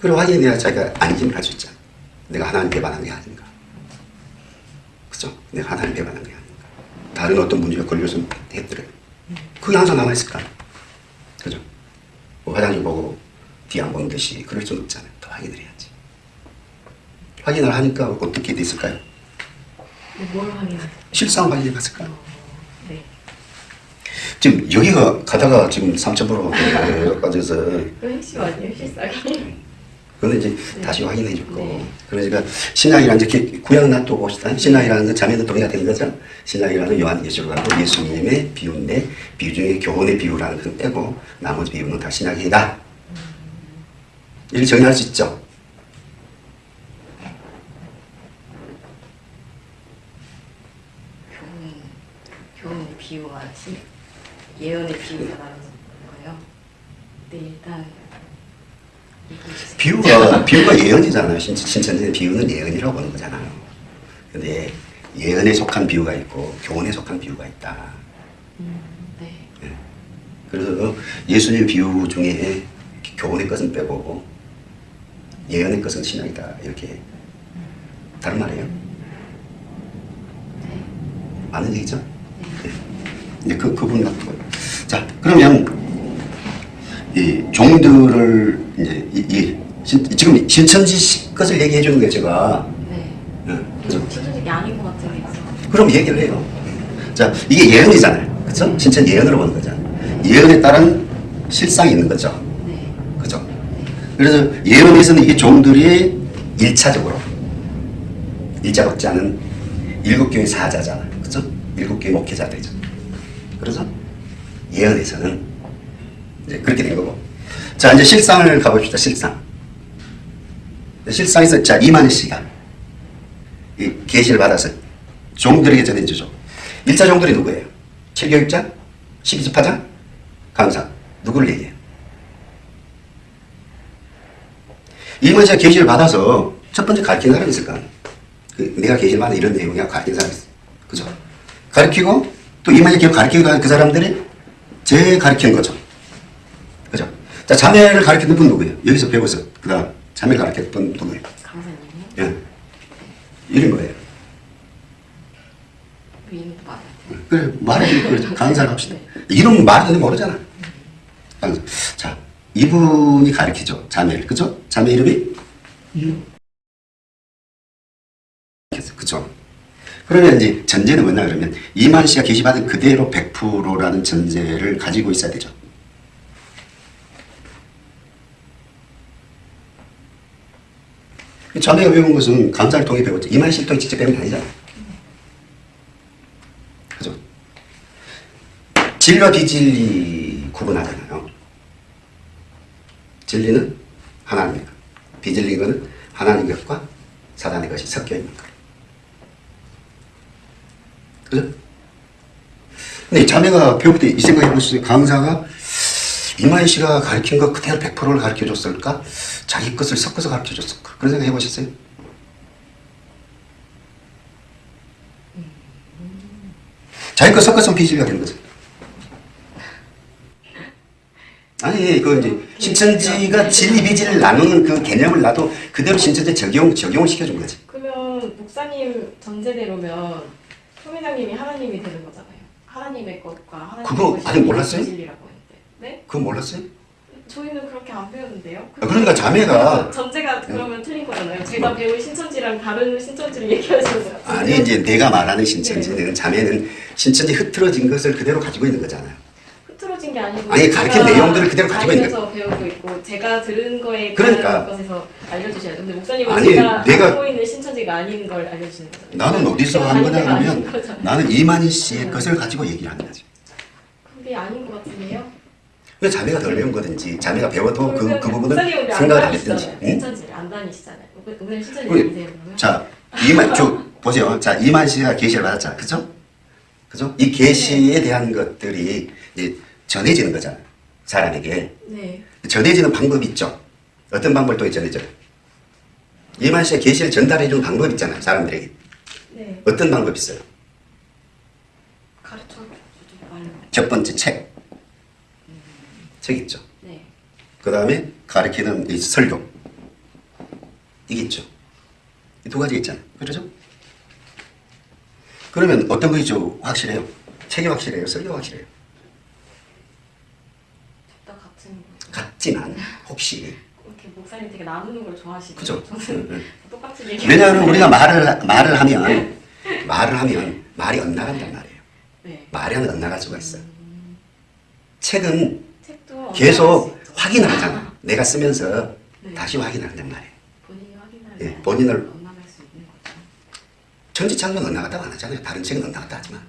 그리고 확인이 돼야 자기가 안심을 할 수 있잖아. 내가 하나님 배반한 게 아닌가. 그죠? 내가 하나님 배반한 게 아닌가. 다른 어떤 문제가 걸려서 했더래. 그게 항상 남아있을까? 그죠? 뭐 화장실 보고 뒤 안 보는 듯이 그럴 수는 없잖아요. 더 확인을 해야지. 확인을 하니까 어떻게 됐을까요? 네, 뭘 확인해요? 실상 확인해 봤을까요? 네. 지금 여기가 가다가 지금 3,000% 빠져서 그 핵심 아니에요, 실상이? 그거는 이제 다시 확인해 줄 거고 네. 그러니까 신약이라는 이제 구약 놔두고 봅시다 신약이라는 건 자매는 동의가 되는 거죠 신약이라는 요한계시록하고 예수님의 비유인데 비유 중에 교훈의 비유라는 건 빼고 나머지 비유는 다 신약이다 이렇게 정의할 수 있죠 교훈, 교훈의 비유가 신, 예언의 비유가 나는 거예요. 네, 일단. 비유가 비유가 예언이잖아요 신, 신천지는 비유는 예언이라고 보는 거잖아요 근데 예언에 속한 비유가 있고 교훈에 속한 비유가 있다 음, 네. 그래서 예수님 비유 중에 교훈의 것은 빼고 예언의 것은 신앙이다 이렇게 다른 말이에요. 네. 맞는 얘기죠? 네. 이제 그 그분 같고요. 자 그러면 이 종들을 이제 이, 이 신, 지금 신천지 시- 것을 얘기해 주는 게 제가 네. 예, 좀 신천지 아닌 것 같은 게 있어. 그럼 얘기를 해요. 자, 이게 예언이잖아요. 그죠? 진짜 예언으로 보는 거잖아요. 예언에 따른 실상이 있는 거죠. 네. 그죠? 그래서 예언에서는 이게 종들이 일차적으로 일자 박자는 일곱 교회 사자잖아요. 그죠? 일곱 교회 목회자들이죠. 그래서 예언에서는 이제 그렇게 된 거고. 자, 이제 실상을 가봅시다. 실상. 실상에서 자 이만희 씨가 이 계시를 받아서 종들에게 전해 주죠. 일자 종들이 누구예요? 7교육자? 12집하자? 강사. 누구를 얘기해요? 이만 씨가 계시를 받아서 첫 번째 가르치는 사람이 있을 거 아니에요. 그 내가 계시를 받아 이런 내용이야 가르치는 사람이 있어. 그죠? 가르치고 또 이만희 계속 가르치고 그 사람들이 제 가르치는 거죠. 자, 자매를 가르치는 분 누구예요? 여기서 배워서 그 다음 자매 가르치는 분 누구예요? 강사님이요? 예. 이름 뭐예요? 그 이름도 말해야 돼. 그래 말해 그래 강사를 합시다. 이름 말하는데 모르잖아. 강사. 자 이분이 가르치죠 자매를 그죠? 자매 이름이 그죠? 그러면 이제 전제는 뭐냐 그러면 이만 씨가 계시받은 그대로 100%라는 전제를 가지고 있어야 되죠. 자매가 배운 것은 강사를 통해 배웠죠. 이만 씨를 통해 직접 배운 게 아니잖아. 그죠? 진리와 비진리 구분하잖아요. 진리는 하나님의 것, 비진리 것은 하나님 것과 사단의 것이 섞여 있는 것. 그죠? 근데 자매가 배울 때 이 생각해 보셨어요. 강사가 이마희 씨가 가르친 거 그대로 100%를 가르쳐 줬을까? 자기 것을 섞어서 가르쳐 줬을까? 그런 생각 해보셨어요? 자기 거 섞어서 비진리가 되는 거죠. 아니 그 이제 신천지가 진리 비진을 나누는 그 개념을 나도 그대로 신천지 적용 적용을 시켜준 거지. 그러면 목사님 전제대로면 소회장님이 하나님이 되는 거잖아요. 하나님의 것과 하나님의 그거 아직 몰랐어요? 진리라고. 네? 그거 몰랐어요? 저희는 그렇게 안 배웠는데요. 아, 그러니까 자매가 전제가 그러면 틀린 거잖아요. 제가 배운 신천지랑 다른 신천지를 얘기하시는. 아니 이제 내가 말하는 신천지는 자매는 신천지 흐트러진 것을 그대로 가지고 있는 거잖아요. 흐트러진 게 아니고 아니, 가르친 내용들을 그대로 가지고 있는 알면서 배우고 있고 제가 들은 거에 그러니까. 것에서 알려주셔야 근데 목사님은 아니, 제가 내가- 알고 있는 신천지가 아닌 걸 알려주시는 거잖아요. 나는 어디서 제가 한 아닌 거냐 데가 아닌 그러면 거잖아요. 나는 이만희 씨의 것을 가지고 얘기를 하는 거지. 그게 아닌 것 같은데요. 왜 자매가 덜 배운 거든지 자매가 배워도 그, 그 부분은 생각을 안 했든지. 응? 안 다니시잖아요. 오늘 우리- 다니세요 그러면? 자, 이만 저 보세요. 자, 이만 씨가 계시를 받았잖아. 그죠? 그죠? 이 계시에 대한 것들이 이제 전해지는 거잖아요. 사람에게. 네. 전해지는 방법이 있죠. 어떤 방법을 또 전해져요? 이만 씨가 계시를 전달해 주는 방법이 있잖아요. 사람들에게. 네. 어떤 방법이 있어요? 가르쳐. 첫 번째 책. 책 있죠. 네. 그 다음에 가르치는 이 설교. 이게 있죠. 이 두 가지 있잖아요. 그렇죠? 그러면 어떤 것이 좀 확실해요? 책이 확실해요? 설교가 확실해요? 둘다 같은 거. 같지만 혹시 이렇게 목사님 되게 나누는 걸 좋아하시죠? 그죠? 저는 응, 응. 똑같이 얘기. 왜냐하면 우리가 말을 말을 하면 말을 하면 말이 엇나간단 말이에요. 네. 말이 엇나갈 수가 있어요. 책은 책도 계속 엇나갈 수 있죠. 확인을 하잖아. 내가 쓰면서 네. 다시 확인을 한단 말이에요. 예, 때 본인을. 천지창조는 엇나갔다고 안 하잖아요. 다른 책은 엇나갔다 하지만.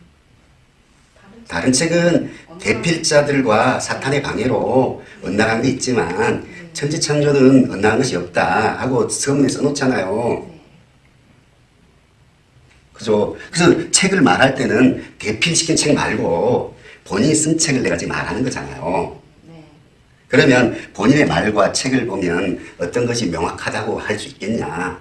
다른 책은 대필자들과 사탄의 방해로 엇나간 게 있지만 천지창조는 엇나간 것이 없다 하고 서문에 써놓잖아요. 네. 그죠? 그래서 책을 말할 때는 대필시킨 책 말고 본인이 쓴 책을 내가 지금 말하는 거잖아요. 네. 그러면 본인의 말과 책을 보면 어떤 것이 명확하다고 할 수 있겠냐?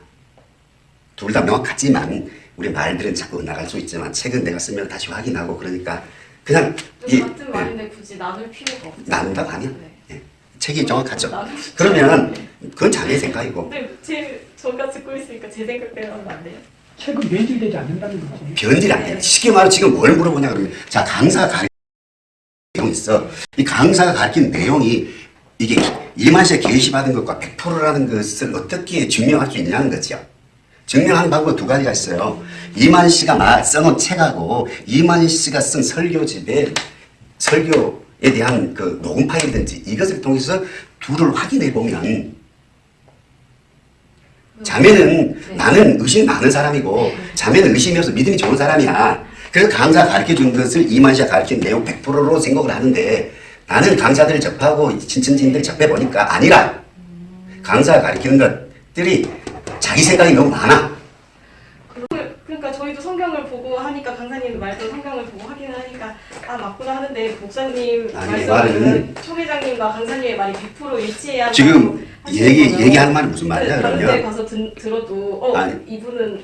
둘 다 명확하지만 우리 말들은 자꾸 나갈 수 있지만 책은 내가 쓰면 다시 확인하고 그러니까 그냥 이 같은 예, 말인데 굳이 나눌 필요가 없죠. 나눈다고 하면 네. 예, 책이 정확하죠. 그러면. 그건 자네 생각이고 근데 제 저가 듣고 있으니까 제 생각대로 하면 안 돼요? 책은 변질되지 않는다는 거지. 변질이 안 돼. 쉽게 말해 지금 뭘 물어보냐 그러면 자 강사가 가르치는 내용이 있어. 이 강사가 가르친 내용이 이게 이만시에 게시받은 것과 100%라는 것을 어떻게 증명할 수 있냐는 거죠. 증명하는 방법 두 가지가 있어요. 이만 씨가 마- 써놓은 책하고 이만 씨가 쓴 설교집에 설교에 대한 그 녹음 파일이든지 이것을 통해서 둘을 확인해 보면 자매는 네. 나는 의심이 많은 사람이고 자매는 의심이어서 믿음이 좋은 사람이야. 그래서 강사가 가르쳐 준 것을 이만 씨가 가르친 내용 100%로 생각을 하는데 나는 강사들을 접하고 신천지인들 접해 보니까 아니라 강사가 가르치는 것들이 자기 생각이 너무 많아. 그- 그러니까 저희도 성경을 보고 하니까 강사님 말도 성경을 보고 확인을 하니까 아 맞구나 하는데 목사님 말씀은 총회장님과 강사님의 말이 100% 일치해야 지금 얘기. 얘기하는 말이 무슨 말이야 그러면 가서 든, 들어도 어 아니. 이분은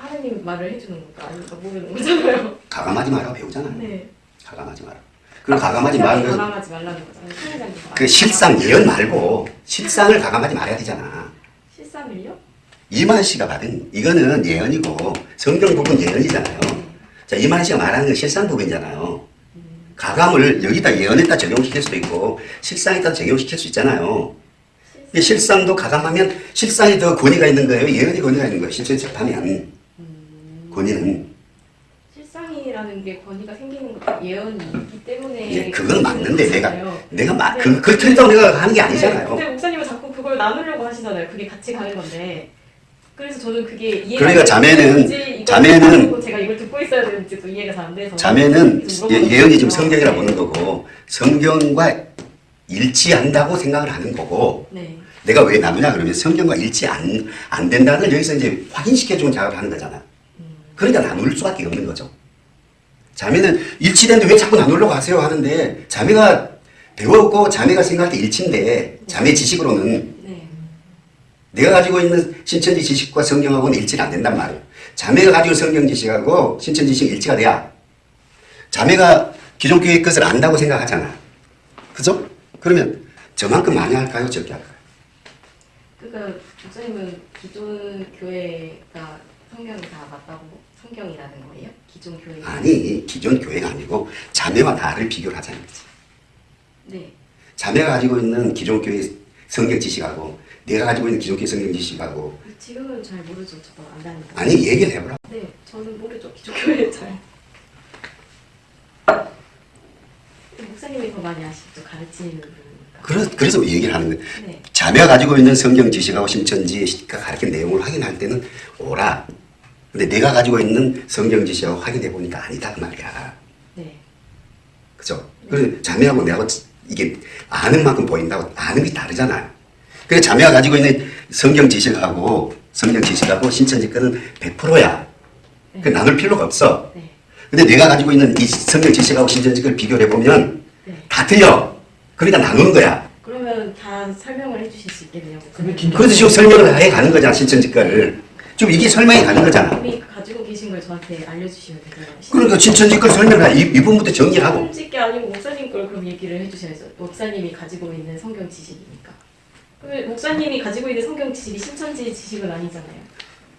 하나님 말을 해주는 건가 아닌가 모르는 거잖아요. 가감하지 말라고 배우잖아. 네. 가감하지 마라. 그리고 가감하지 건 가감하지 말라는 거잖아요. 그 실상 예언 말고 실상을 가감하지 말아야 되잖아. 실상을요? 이만 씨가 받은 이거는 예언이고 성경 부분 예언이잖아요. 자 이만 씨가 말하는 건 실상 부분이잖아요. 가감을 여기다 예언에다 적용시킬 수도 있고 실상에다 적용시킬 수 있잖아요. 이 실상도 가감하면 실상이 더 권위가 있는 거예요. 예언이 권위가 있는 거예요. 실제 접하면 권위는 실상이라는 게 권위가 생기는 것도 예언이 있기 때문에 예, 그건 맞는데 내가. 내가 막 네. 그, 그 틀리다고 내가 하는 게 네, 아니잖아요. 근데 목사님은 자꾸 그걸 나누려고 하시잖아요. 그게 같이 가는 건데. 그래서 저는 그게 이해가 그러니까 자매는- 자매는- 제가 이걸 듣고 있어야 되는지도 이해가 잘 안 돼서 자매는 좀 예, 거예요. 성경이라 보는 거고 성경과 일치한다고 생각을 하는 거고 네. 내가 왜 나누냐 그러면 성경과 일치 안, 안 된다는 걸 여기서 이제 확인시켜주는 작업을 하는 거잖아. 그러니까 나눌 수밖에 없는 거죠. 자매는 일치되는데 왜 자꾸 나누려고 하세요 하는데 자매가 배웠고 자매가 생각할 때 일치인데 자매 지식으로는 네. 내가 가지고 있는 신천지 지식과 성경하고는 일치가 안 된단 말이에요. 자매가 가지고 성경 지식하고 신천지 지식이 일치가 돼야 자매가 기존 교회 것을 안다고 생각하잖아. 그죠? 그러면 저만큼 많이 할까요? 적게 할까요? 그러니까 목사님은 기존 교회가 성경이 다 맞다고 성경이라는 거예요? 기존 교회. 아니 기존 교회가 아니고 자매와 나를 비교를 하자는 거지. 네. 자매가 가지고 있는 기존 교회 성경 지식하고 내가 가지고 있는 기존 교회 성경 지식하고 지금은 잘 모르죠. 저도 안 다니고. 아니 얘기를 해보라. 네, 저는 모르죠. 기존 교회 잘. 목사님이 더 많이 아시죠. 가르치는 분이니까. 그래서, 그래서 얘기를 하는 거예요. 네. 자매가 가지고 있는 성경 지식하고 신천지가 가르친 내용을 확인할 때는 오라. 근데 내가 가지고 있는 성경 지식하고 확인해 보니까 아니다 그 말이야. 네. 그죠? 그래서 자매하고 내하고 이게 아는 만큼 보인다고 아는 게 다르잖아요. 그래서 자매가 가지고 있는 성경 지식하고 성경 지식하고 신천지 거는 100%야. 그 나눌 필요가 없어. 네. 근데 내가 가지고 있는 이 성경 지식하고 신천지 걸 비교를 해보면 네. 다 틀려. 그러니까 나누는 거야. 그러면 다 설명을 해주실 수 있겠네요. 그래서 지금 설명을 해 가는 거잖아, 신천지 거를. 지금 이게 설명이 가는 거잖아. 이미 가지고 계신 걸 저한테 알려주시면 되잖아요. 그러니까 신천지 걸 설명을 해. 이, 이 부분부터 정리를 하고. 솔직히 아니고 목사님 걸 그럼 얘기를 해주셔야죠. 목사님이 가지고 있는 성경 지식이니까. 그 목사님이 가지고 있는 성경 지식이 신천지 지식은 아니잖아요.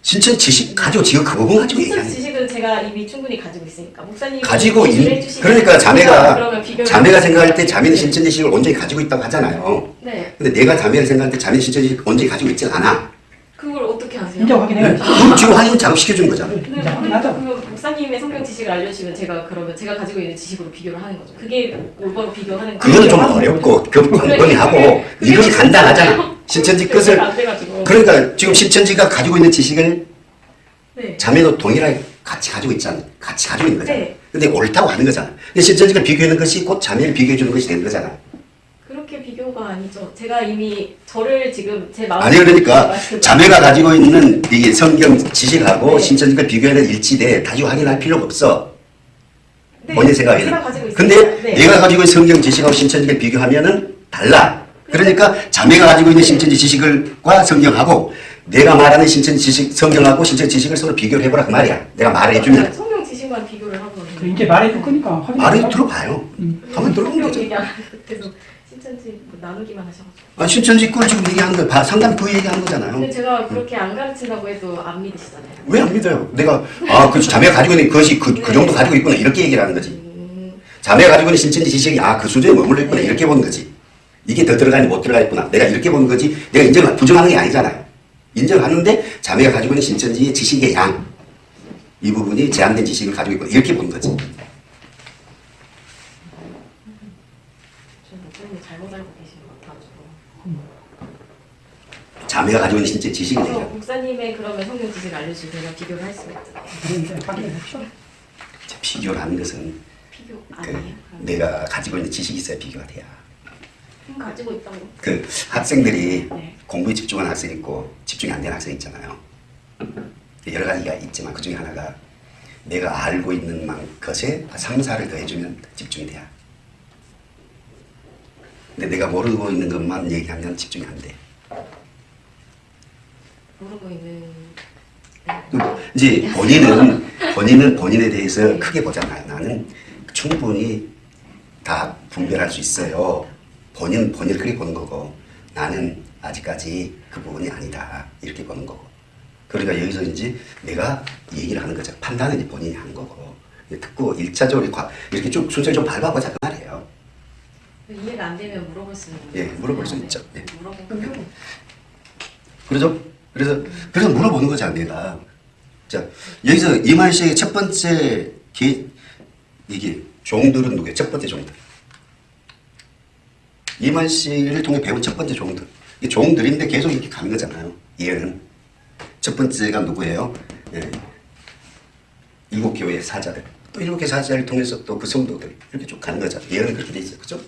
신천 지식 가지고 지금 그 부분 가지고 신천지 얘기하는. 지식은 제가 이미 충분히 가지고 있으니까 목사님이 가지고 해주시면 그러니까 자매가 자매가 생각할 때 자매는 신천지 지식을 온전히 가지고 있다고 하잖아요. 네. 근데 내가 자매를 생각할 때 자매는 신천지 지식을 온전히 가지고 있지 않아. 이제 확인해요. 그럼 지금 확인 작업 시켜준 거잖아. 네, 이제 확인하자. 그러면 목사님의 성경 지식을 알려주시면 제가 그러면 제가 가지고 있는 지식으로 비교를 하는 거죠. 그게 올바로 비교하는 그거는 좀 하는 어렵고 그 그래, 광범위 하고 이것이 진짜 간단하잖아. 신천지 돼가지고. 그러니까 지금 신천지가 가지고 있는 지식을 네. 자매도 동일하게 같이 가지고 있잖아. 같이 가지고 있는 거잖아. 네. 근데 옳다고 하는 거잖아. 근데 신천지가 비교하는 것이 곧 자매를 비교해 주는 것이 되는 거잖아. 그렇게 비교가 아니죠. 제가 이미 저를 지금 제 마음 아니 그러니까 자매가 가지고 있는 이 성경 지식하고 네. 신천지가 비교하는 일치돼 다시 확인할 필요가 없어. 네, 본인 생각에는. 제가 가지고 있어요. 근데 네. 내가 가지고 있는 성경 지식하고 신천지를 비교하면은 달라. 그러니까 자매가 가지고 있는 신천지 지식을과 성경하고 내가 말하는 신천지 지식 성경하고 신천지 지식을 서로 비교를 해보라 그 말이야. 내가 말을 해주면 성경 지식만 비교를 하고 그 이제 말해줄 거니까 확인. 말을 들어봐요. 한번 들어보면 되죠. 신천지 뭐 나누기만 하셔가지고. 아, 신천지 걸 지금 얘기하는 거 봐. 상담 그 얘기하는 거잖아요. 근데 제가 그렇게 안 가르친다고 해도 안 믿으시잖아요. 왜 안 믿어요? 내가 아, 그 자매가 가지고 있는 것이 그, 그 정도 가지고 있구나 이렇게 얘기를 하는 거지. 음, 자매가 가지고 있는 신천지 지식이 아, 그 수준에 머물러 있구나 이렇게 보는 거지. 이게 더 들어가니 못 들어가 있구나. 내가 이렇게 보는 거지. 내가 인정 부정하는 게 아니잖아요. 인정하는데 자매가 가지고 있는 신천지의 지식의 양. 이 부분이 제한된 지식을 가지고 있구나. 이렇게 보는 거지. 저 목사님 잘못 알고 계신 것 같아가지고. 자매가 가지고 있는 지식을 그래서 얘기하는 목사님의 그러면 성경 지식을 알려주시면 제가 비교를 할 수가 있잖아요. 하는 것은 비교 그. 내가 가지고 있는 지식이 있어야 비교가 돼야. 음, 가지고 있다고. 그 학생들이 네. 공부에 집중하는 학생 있고 집중이 안 되는 학생 있잖아요. 여러 가지가 있지만 그 중에 하나가 내가 알고 있는 만 것에 3, 4를 더해주면 집중이 돼요. 근데 내가 모르고 있는 것만 얘기하면 집중이 안 돼. 모르고 있는. 이제 본인은 본인은 본인에 대해서 크게 보잖아요. 나는 충분히 다 분별할 수 있어요. 본인 본인을 그렇게 보는 거고 나는 아직까지 그 부분이 아니다 이렇게 보는 거고. 그러니까 여기서 이제 내가 얘기를 하는 거죠. 판단은 본인이 하는 거고. 듣고 일차적으로 과- 이렇게 좀 순서를 좀 밟아보자 그 말이에요. 이해가 안 되면 물어볼 수 있는. 예. 물어볼 수 네, 있죠. 예. 물어보고. 그래서 그래서 그래서 물어보는 거잖아 내가. 자 여기서 이만 씨의 첫 번째 기 이게 종들은 누구예요? 첫 번째 종들. 이만 씨를 통해 배운 첫 번째 종들. 이 종들인데 계속 이렇게 가는 거잖아요. 얘는 첫 번째가 누구예요? 예. 일곱 교회의 사자들. 또 일곱 교회 사자를 통해서 또 그 성도들 이렇게 쭉 가는 거잖아요. 얘는 그렇게 돼 있어요. 그죠?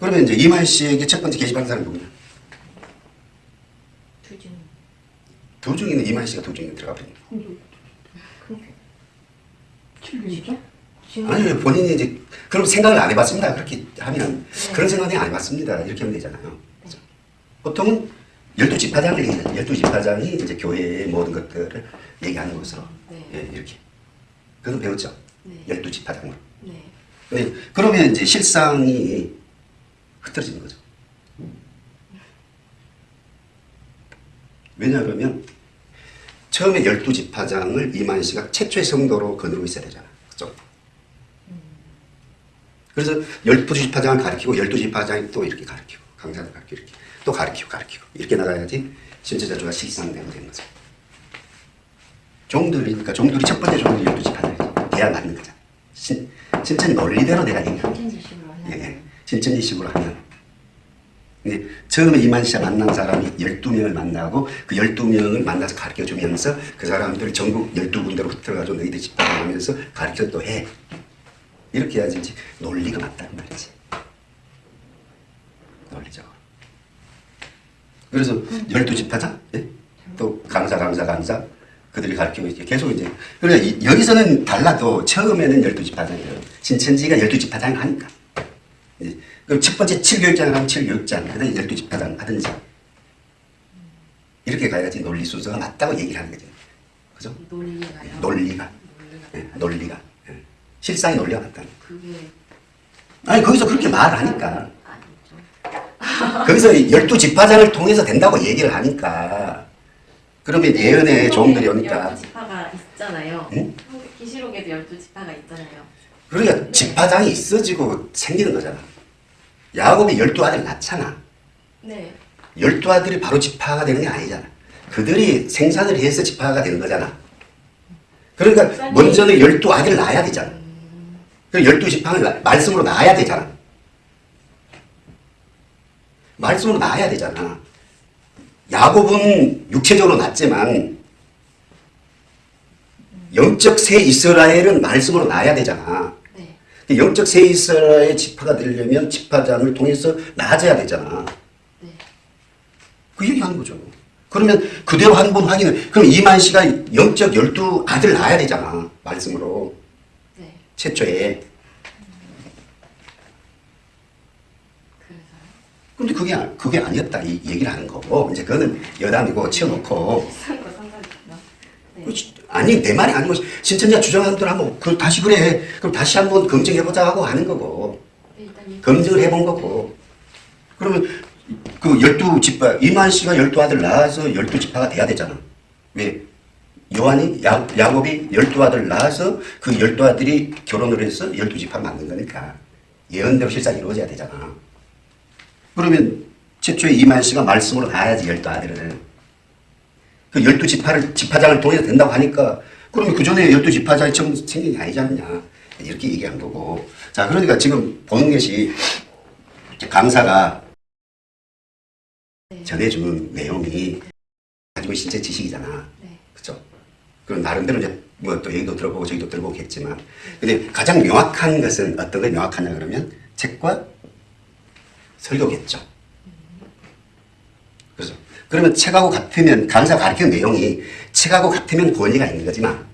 그러면 이제 이만 씨에게 첫 번째 게시판 사람이 누구냐? 두 중에는 이만 씨가 두 중에 들어가 버립니다. 칠개죠? 아니 본인이 이제 그럼 생각을 안 해봤습니다. 그렇게 하면 네. 그런 생각이 안 해봤습니다. 이렇게 하면 되잖아요. 그죠? 보통은 열두 지파장을 얘기하죠. 열두 지파장이 이제 교회의 모든 것들을 얘기하는 것으로 네. 예, 이렇게 그건 배웠죠. 네. 열두 지파장으로. 네. 네, 그러면 이제 실상이 흐트러지는 거죠. 왜냐하면 처음에 열두 지파장을 이만 씨가 최초의 성도로 거느리고 있어야 되잖아. 그죠? 그래서 열두 지파장을 가르치고 열두 지파장이 또 이렇게 가르치고 강사를 가르치고 이렇게 또 가르치고 가르치고 이렇게 나가야지 신체자주가 실상되고 되는 거죠. 종들이니까 종들이 첫 번째 종들이 열두 지파장이지. 대야 맞는 거잖아. 신, 신천 논리대로 내가 얘기하는 거야. 신천지식으로 예, 예. 신천지식으로 하면. 근데 처음에 이만 씨가 만난 사람이 12명을 만나고 그 12명을 만나서 가르쳐 주면서 그 사람들을 전국 12군데로 흩어가지고 너희들 집단하면서 가르쳐 또 해. 이렇게 해야지 이제 논리가 맞다는 말이지. 논리적으로. 그래서 12집하자. 예? 또 강사, 강사, 강사. 그들이 가르치고 이제 계속 이제. 그러니까 이- 여기서는 달라도 처음에는 12집하장이에요. 신천지가 12집하장을 하니까. 예. 그럼 첫 번째 7교육장을 하면 7교육장, 그 다음에 12집하장 하든지. 이렇게 가야지 논리 순서가 맞다고 얘기를 하는 거죠. 그죠? 논리가요. 논리가. 예, 논리가. 예. 실상의 논리가 맞다는 거. 그게 아니, 거기서 그렇게 말하니까. 아니죠. 거기서 열두 집화장을 통해서 된다고 얘기를 하니까. 그러면 예언의 종들이 오니까. 열두 지파가 있잖아요. 응? 기시록에도 열두 지파가 있잖아요. 그러니까 집화장이 있어지고 생기는 거잖아. 야곱이 열두 아들 낳잖아. 네. 열두 아들이 바로 집화가 되는 게 아니잖아. 그들이 생산을 해서 집화가 되는 거잖아. 그러니까. 먼저는 열두 아들을 낳아야 되잖아. 그 열두 지파를 나- 말씀으로 낳아야 되잖아. 말씀으로 낳아야 되잖아. 야곱은 육체적으로 낳지만 영적 새 이스라엘은 말씀으로 낳아야 되잖아. 영적 새 이스라엘 지파가 되려면 지파장을 통해서 낳아져야 되잖아. 네. 그 얘기하는 거죠. 그러면 그대로 한 번 확인을 그럼 이만 씨가 영적 열두 아들 낳아야 되잖아. 말씀으로 네. 최초에. 근데 그게 아- 그게 아니었다 이 얘기를 하는 거고 이제 그거는 여담이고 치워놓고? 네. 아니 내 말이 아니고 신천지가 주장하는 대로 한번 그 다시 그래. 그럼 다시 한번 검증해보자 하고 하는 거고. 네, 일단 검증을 해본 거고. 그러면 그 열두 지파 이만 씨가 열두 아들 낳아서 열두 지파가 돼야 되잖아. 왜? 요한이 야, 야곱이 열두 아들 낳아서 그 열두 아들이 결혼을 해서 열두 지파를 만든 거니까. 예언대로 실상 이루어져야 되잖아. 그러면 최초에 이만 씨가 말씀으로 낳아야지 열두 아들을 그 열두 지파를 지파장을 통해서 된다고 하니까 그러면 그 전에 열두 지파장이 처음 생긴 게 아니지 않냐. 이렇게 얘기한 거고. 자 그러니까 지금 보는 것이 강사가 네. 전해준 내용이 가지고 신체 지식이잖아. 네. 그죠 그럼 나름대로 이제 뭐 또 여기도 들어보고 저기도 들어보고 했지만. 근데 가장 명확한 것은 어떤 게 명확하냐 그러면 책과 설교겠죠 그러면 책하고 같으면 강사 가르치는 내용이 책하고 같으면 권위가 있는 거지만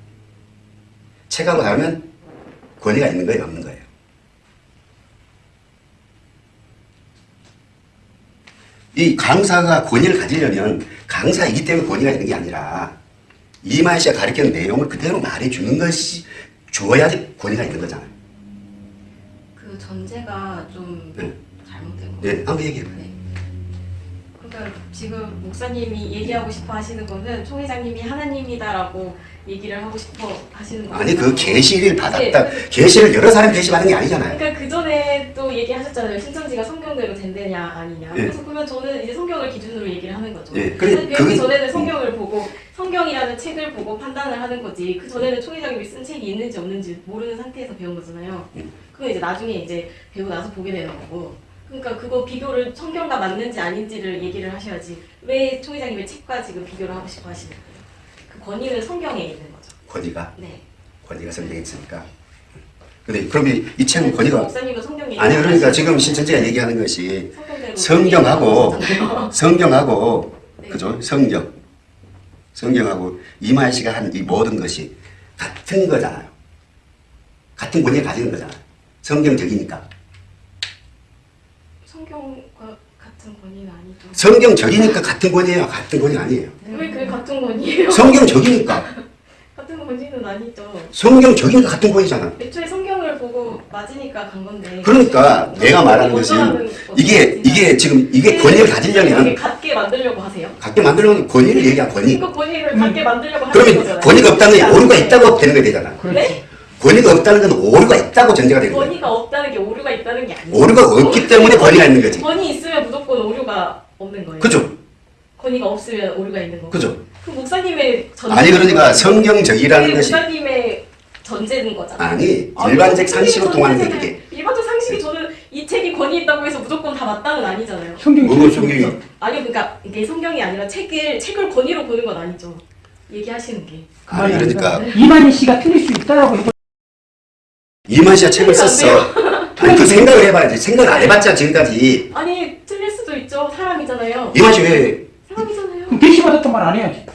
책하고 다르면 권위가 있는 거예요 없는 거예요 이 강사가 권위를 가지려면 강사이기 때문에 권위가 있는 게 아니라 이만 씨가 가르치는 내용을 그대로 말해주는 것이 주어야지 권위가 있는 거잖아요. 그 전제가 좀 네. 잘못된 거 네. 한번 얘기해봐요. 네. 그러니까 지금 목사님이 얘기하고 싶어 하시는 거는 총 회장님이 하나님이다라고 얘기를 하고 싶어 하시는 거예요. 아니 그 계시를 받았다. 네. 계시를 여러 사람이 계시받는 게 아니잖아요. 그러니까 그 전에 또 얘기하셨잖아요. 신천지가 성경대로 된대냐 아니냐. 예. 그래서 그러면 저는 이제 성경을 기준으로 얘기를 하는 거죠. 예, 그래, 배우기 그게- 전에는 성경을 보고 성경이라는 책을 보고 판단을 하는 거지. 그 전에는 총회장님이 쓴 책이 있는지 없는지 모르는 상태에서 배운 거잖아요. 음. 그건 이제 나중에 이제 배우고 나서 보게 되는 거고. 그러니까 그거 비교를 성경과 맞는지 아닌지를 얘기를 하셔야지. 왜 총회장님의 책과 지금 비교를 하고 싶어 하시는 거예요? 그 권위는 성경에 있는 거죠. 권위가 네. 권위가 성경에 있으니까. 근데 그러면 이 책은 권위가 목사님은 성경에 아니 그러니까 지금 신천지가 얘기하는 것이 성경하고. 성경하고 네. 그죠 성경 성경하고 이만 씨가 한 이 모든 것이 같은 거잖아요. 같은 권위를 가지는 거잖아요. 성경적이니까. 성경과 같은 권위는 아니죠. 성경적이니까 같은 권위예요. 같은 권위 아니에요. 왜 그게 같은 권위예요? 성경적이니까 같은 권위는 아니죠. 성경적이니까 같은 권위잖아. 애초에 성경을 보고 맞으니까 간 건데. 그러니까 내가 말하는 것은. 이게 이게 지금 이게 권위를 가지려면 갖게 만들려고 하세요. 갖게 만들려면 권위를 얘기한 권위. 이거 권위를 갖게 만들려고 하는 그러면 거잖아요. 권위가 없다는 게 오류가 있다고 되는 게 되잖아. 그렇지. 네? 권위가 없다는 건 오류가 있다고 전제가 되는 거야. 권위가 없다는 게 오류가 있다는 게 아니에요. 오류가 없기 때문에 권위가 있는 거지. 권위 있으면 무조건 오류가 없는 거예요. 그죠? 권위가 없으면 오류가 있는 거고. 그죠? 그 목사님의 전 아니 그러니까 성경적이라는 것이 목사님의 전제는 거잖아요. 아니 아니, 일반적 그 상식으로 통하는 게 이게 일반적 상식이 저는 이 책이 권위 있다고 해서 무조건 다 맞다는 아니잖아요. 성경이 뭐가 성경이 아니 그러니까 이게 성경이 아니라 책을 책을 권위로 보는 건 아니죠. 얘기하시는 게. 아니 그러니까 이만희 씨가 틀릴 수 있다라고 이만 씨가 책을 안 썼어. 아니 그 생각을 해봐야지. 생각을 안 해봤자 지금까지 아니 틀릴 수도 있죠. 사람이잖아요. 이만 씨 왜? 사람이잖아요. 그럼 받았던 말안 해야지.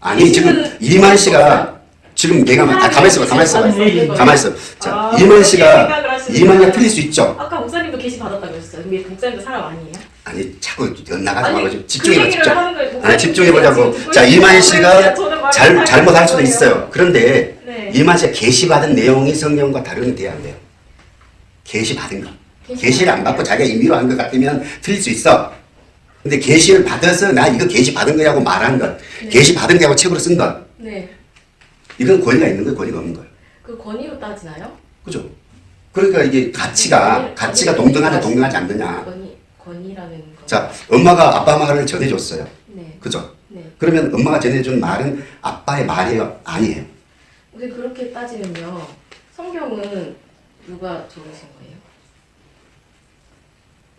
아니 지금 이만 씨가 지금 내가 아 가만 있어봐 가만 있어봐 예, 예. 가만 있어. 자 아, 이만 씨가 생각을 하시는구나. 이만 씨가 틀릴 수 있죠. 아까 목사님도 게시 받았다고 했어요. 근데 목사님도 사람 아니에요? 아니 자꾸 나가지 아니, 말고 좀그 집중해봐 집중. 아니 집중해보자고. 자 이만 씨가 잘잘 잘못할 수도. 있어요. 그런데 네. 이만 씨가 계시 받은 내용이 성경과 다르게 돼야 안 돼요. 계시 받은 거. 계시 계시를 안 받고 자기가 임의로 한 것 같으면 틀릴 수 있어. 근데 계시를 받아서 나 이거 계시 받은 거라고 말한 것, 네. 계시 받은 거라고 책으로 쓴 것, 네. 이건 권위가 있는 거예요, 권위가 없는 거예요. 그 권위로 따지나요? 그죠? 그러니까 이게 가치가 권위- 가치가 권위- 동등하냐 동등하지 않느냐. 권위 권위라는 거. 자, 엄마가 아빠 말을 전해줬어요. 네. 그죠? 네. 그러면 엄마가 전해준 말은 아빠의 말이에요, 아니에요? 근데 그렇게 따지면요. 성경은 누가 적으신 거예요?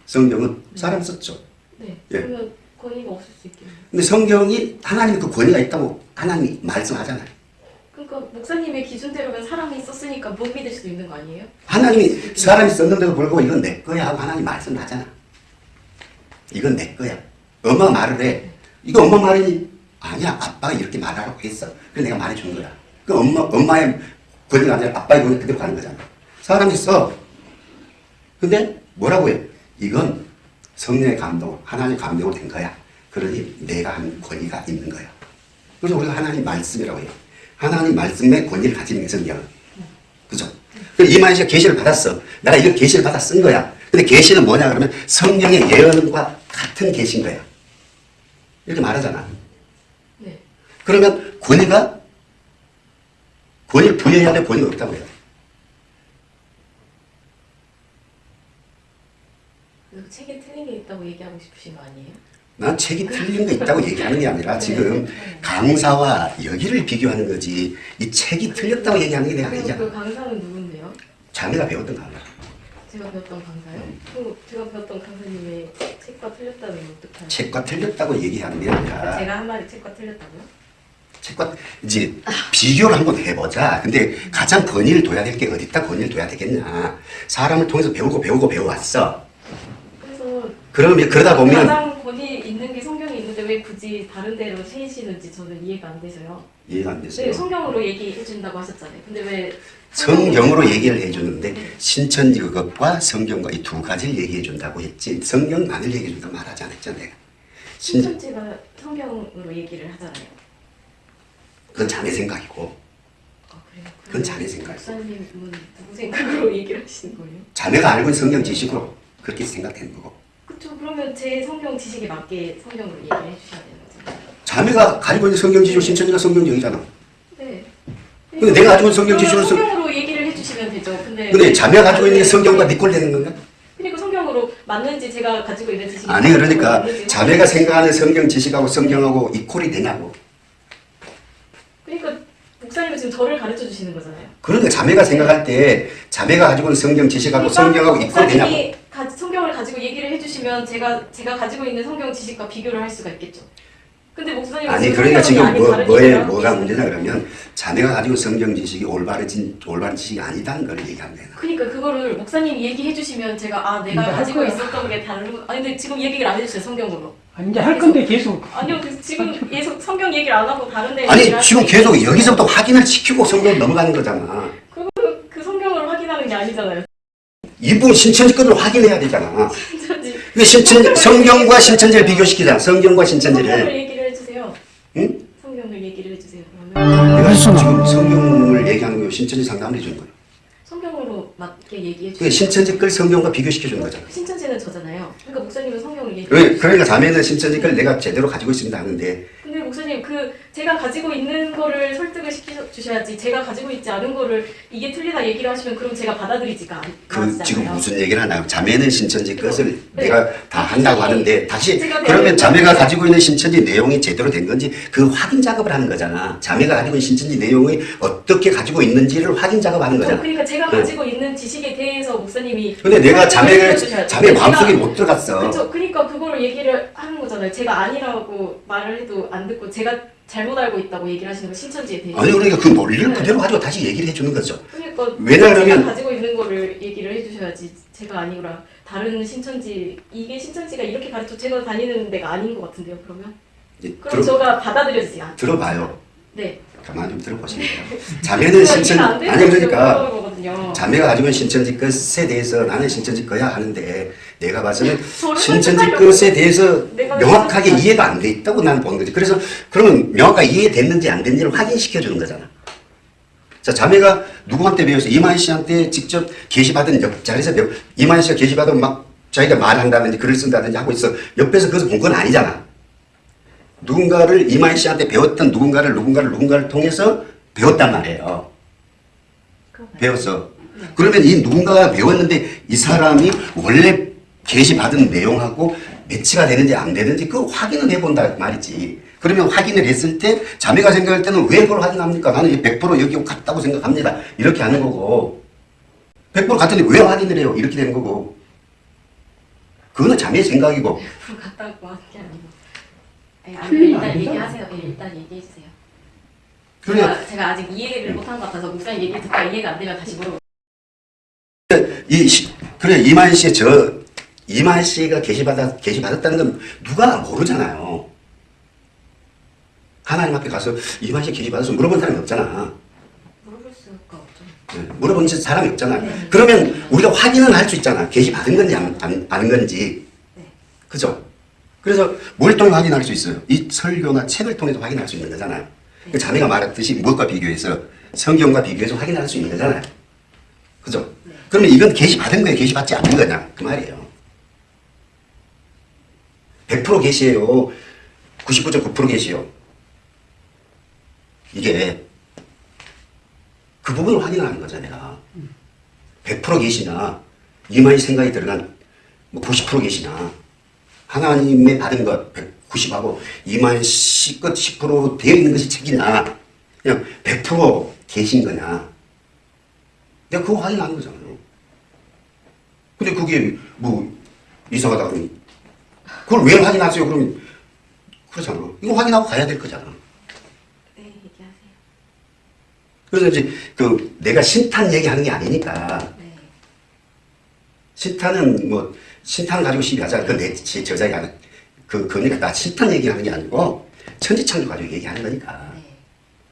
성경은 사람 썼죠. 네. 예. 그러면 권위가 없을 수 있겠네요. 근데 성경이 하나님의 그 권위가 있다고 하나님이 말씀하잖아요. 그러니까 목사님의 기준대로면 사람이 썼으니까 못 믿을 수도 있는 거 아니에요? 하나님이 사람이 썼는데도 불구하고 이건 내 거야 하고 하나님 말씀을 하잖아. 이건 내 거야. 엄마 말을 해. 이거 엄마 말이니? 아니야. 아빠가 이렇게 말하라고 했어. 그래서 내가 말해준 거야. 그 엄마, 엄마의 권위가 아니라 아빠의 권위 그대로 가는 거잖아. 사람이 써. 근데 뭐라고 해? 이건 성령의 감동, 하나님의 감동으로 된 거야. 그러니 내가 한 권위가 있는 거야. 그래서 우리가 하나님 말씀이라고 해요. 하나님 말씀의 권위를 가지는 게 성경은. 그죠? 그래서 이만희 씨가 계시를 받았어. 내가 이거 계시를 받아 쓴 거야. 근데 계시는 뭐냐 그러면 성령의 예언과 같은 계시인 거야. 이렇게 말하잖아. 네. 그러면 권위가 권위를 부여해야 돼 권위가 없다고 해야 돼. 그래서 책에 틀린 게 있다고 얘기하고 싶으신 거 아니에요? 난 책이 틀린 거 있다고 얘기하는 게 아니라 지금 강사와 여기를 비교하는 거지 이 책이 틀렸다고 얘기하는 게 내가 아니잖아. 그 강사는 누군데요? 자네가 배웠던 강사. 제가 배웠던 강사요? 그럼 제가 배웠던 강사님의 책과 틀렸다는 건 어떡하요? 책과 틀렸다고 얘기하는 게 아니라 제가 한 말이 책과 틀렸다고요? 책과 이제 비교를 한번 해보자. 근데 가장 권위를 둬야 될 게 어디다 권위를 둬야 되겠냐. 사람을 통해서 배우고 배우고 배워왔어. 그래서 그러면 그러다 보면 가장 권위 있는 게 성경이 있는데 왜 굳이 다른 데로 세시는지 저는 이해가 안 돼서요. 이해가 안 네, 됐어요. 성경으로 얘기해 준다고 하셨잖아요. 근데 왜 성경으로 얘기를 해주는데 신천지 그것과 성경과 이 두 가지를 얘기해 준다고 했지 성경만을 얘기해 준다고 말하지. 신, 신천지가 성경으로 얘기를 하잖아요. 그건 자네 생각이고 아? 그건 자네 생각이고 목사님은 누구 생각으로 얘기를 하시는 거예요? 자네가 알고 있는 성경 지식으로 그렇게 생각되는 거고 그쵸 그러면 제 성경 지식에 맞게 성경으로 얘기를 해주셔야 되는 거죠. 자네가 가지고 있는 성경 지식으로 신천지가 성경적이잖아. 네. 근데 내가 가지고 있는 성경 지식으로 성경으로 얘기를 해주시면 되죠. 근데 근데 자네가 가지고 있는 게 성경과 니꼴 되는 건가? 성경으로 맞는지 제가 가지고 있는 지식이 아니 그러니까 자네가 생각하는 성경 지식하고 성경하고 이꼴이 되냐고. 그러니까 목사님은 지금 저를 가르쳐 주시는 거잖아요. 그러니까 자매가 생각할 때 자매가 가지고 있는 성경 지식하고 그러니까 성경하고 이꼴 되냐고. 목사님이 가- 성경을 가지고 얘기를 해주시면 제가 제가 가지고 있는 성경 지식과 비교를 할 수가 있겠죠. 근데 목사님은 아니 그러니까 지금 뭐, 뭐에 뭐가 문제냐. 그러면 자네가 가지고 성경 지식이 올바르진 올바른 지식이 아니다는 걸 얘기하면 되나 그러니까 그거를 목사님이 얘기해 주시면 제가 아 내가 가지고. 있었던 게 다른 아니 근데 지금 얘기를 안 해주세요 성경으로 아, 이제 할 건데 계속. 아니요 그 지금 계속 성경 얘기를 안 하고 다른데 아니 지금 계속 여기서부터 확인을 시키고 성경 넘어가는 거잖아. 그, 그 성경을 확인하는 게 아니잖아요. 이분 신천지 것을 확인해야 되잖아. 신천지. 왜 신천 성경과 신천지를 비교시키잖아 성경과 성경을 신천지를. 얘기를 해주세요. 응? 성경을 얘기를 해주세요 그러면. 내가 지금 성경을 얘기하는 거예요. 신천지 상담을 해주는 거예요 성경으로 맞게 얘기해 주세요. 신천지 걸 성경과 비교시켜 주는 거잖아. 신천지는 저잖아요. 그러니까 목사님은 성경을 얘기해 왜? 주세요. 그러니까 자매는 신천지 걸 내가 제대로 가지고 있습니다 하는데 제가 가지고 있는 거를 설득을 시켜 주셔야지 제가 가지고 있지 않은 거를 이게 틀리다 얘기를 하시면 그럼 제가 받아들이지가 않, 그 않잖아요. 지금 무슨 얘기를 하나요? 자매는 신천지 것을 네. 내가 다 한다고 하는데 다시 그러면 자매가. 가지고 있는 신천지 내용이 제대로 된 건지 그 확인 작업을 하는 거잖아. 자매가 가지고 있는 신천지 내용이 어떻게 가지고 있는지를 확인 작업하는 저 거잖아. 그러니까 제가 네. 가지고 있는 지식에 대해서 목사님이 근데 내가 자매를. 자매 제가- 마음속에 못 들어갔어. 그쵸. 그러니까 그거를 얘기를 하는 거잖아요. 제가 아니라고 말을 해도 안 듣고 제가 잘못 알고 있다고 얘기를 하시는 거 신천지에 대해서. 아니 그러니까 그 논리를 네. 그대로 가지고 다시 얘기를 해주는 거죠. 그러니까 왜냐하면- 제가 가지고 있는 거를 얘기를 해주셔야지 제가 아니라 다른 신천지 이게 신천지가 이렇게 가르쳐 제가 다니는 데가 아닌 것 같은데요. 그러면 이제 그럼 들어, 제가 받아들여지지 않. 들어봐요. 네. 가만 좀 들어보시면 자매는 제가 신천 아니 그러니까. 자매가 가지고 있는 신천지 것에 대해서 나는 신천지 거야 하는데 내가 봐서는 신천지 것에 대해서 명확하게. 이해가 안 돼 있다고 나는 보는 거지. 그래서 그러면 명확하게 이해됐는지 안 됐는지를 확인시켜 주는 거잖아. 자, 자매가 누구한테 배워서 이만희 씨한테 직접 게시받은 옆 자리에서 배워 이만희 씨가 게시받으면 막 자기가 말한다든지 글을 쓴다든지 하고 있어. 옆에서 그것을 본 건 아니잖아. 누군가를 이만희 씨한테 배웠던 누군가를 누군가를 누군가를 통해서 배웠단 말이에요. 배웠어. 그러면 이 누군가가 배웠는데 이 사람이 원래 게시받은 내용하고 매치가 되는지 안 되는지 그 확인을 해본다 말이지. 그러면 확인을 했을 때 자매가 생각할 때는 왜 그걸 확인합니까? 나는 이게 100% 여기 같다고 생각합니다. 이렇게 하는 거고 100% 같은데 왜 확인을 해요? 이렇게 되는 거고 그거는 자매의 생각이고 앞으로 갔다 왔고 하는 게 아니고. 네, 아니, 틀리면 일단. 얘기하세요. 네, 일단 얘기해 주세요. 그래 제가, 제가 아직 이해를 못한 것 같아서 목사님 얘기를 듣다 이해가 안 되면 다시 물어볼게요. 이 시- 그래 이만 씨의 저 이만 씨가 게시받아 게시받았다는 건 누가 모르잖아요. 하나님 앞에 가서 이만 씨 게시받아서 물어본 사람이 없잖아. 물어볼 수가 없죠. 네, 물어본 사람이 없잖아. 그러면 우리가 확인은 할 수 있잖아. 게시받은 건지 안, 안, 아는 건지. 네. 그죠? 그래서 뭘 통해 확인할 수 있어요? 이 설교나 책을 통해서 확인할 수 있는 거잖아요. 그 자매가 말했듯이 무엇과 비교해서 성경과 비교해서 확인할 수 있는 거잖아요. 그죠? 그러면 이건 게시받은 거예요? 게시받지 않는 거냐? 그 말이에요. 100% 게시예요. 99.9% 게시요. 이게 그 부분을 확인하는 거잖아, 내가. 100% 계시나, 이만희 생각이 들어간 뭐 90% 계시나, 하나님의 받은 것 90하고 이만희 씨것 10% 되어 있는 것이 책이나, 그냥 100% 계신 거냐. 내가 그거 확인하는 거잖아요. 근데 그게 뭐 이상하다 그러니, 그걸 왜 확인하세요? 그러면, 그렇잖아. 이거 확인하고 가야 될 거잖아. 네, 얘기하세요. 그래서 이제 그 내가 신탄 얘기하는 게 아니니까 네. 신탄은 뭐 신탄 가지고 시비하자 그내 저자가 하는 그 그러니까 나 신탄 얘기하는 게 아니고 천지창조 가지고 얘기하는 거니까 네.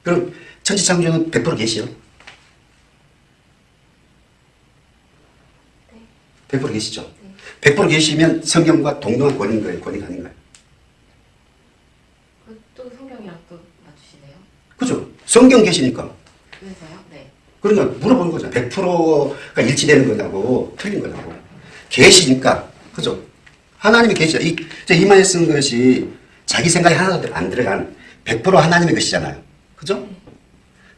그럼 천지창조는 100% 계시요? 100% 계시죠? 100% 계시면 성경과 동등한 권인 거예요? 권위가 아닌 거예요? 그또 성경이랑 또 맞추시네요. 그죠? 성경 계시니까 그래서요? 네. 그러니까 물어보는 거죠. 100%가 일치되는 거냐고, 틀린 거냐고. 계시니까, 그죠? 하나님이 계시다. 이, 저 이만에 쓴 것이 자기 생각이 하나도 안 들어간 100% 하나님의 것이잖아요. 그죠?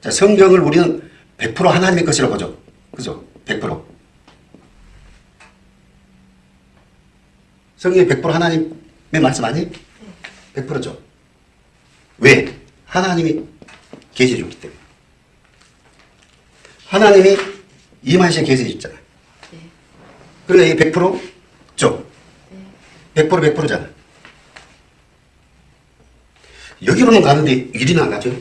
자, 성경을 우리는 100% 하나님의 것이라고 보죠. 그죠? 100%. 성경이 100% 하나님의 말씀 아니? 100%죠. 왜? 하나님이 계시해 줬기 때문에. 하나님이 이만 씨에 계시해 줬잖아요. 네. 그러니까 이게 100%죠? 네. 100% 100%잖아. 여기로는 가는데 이리는 안 가죠?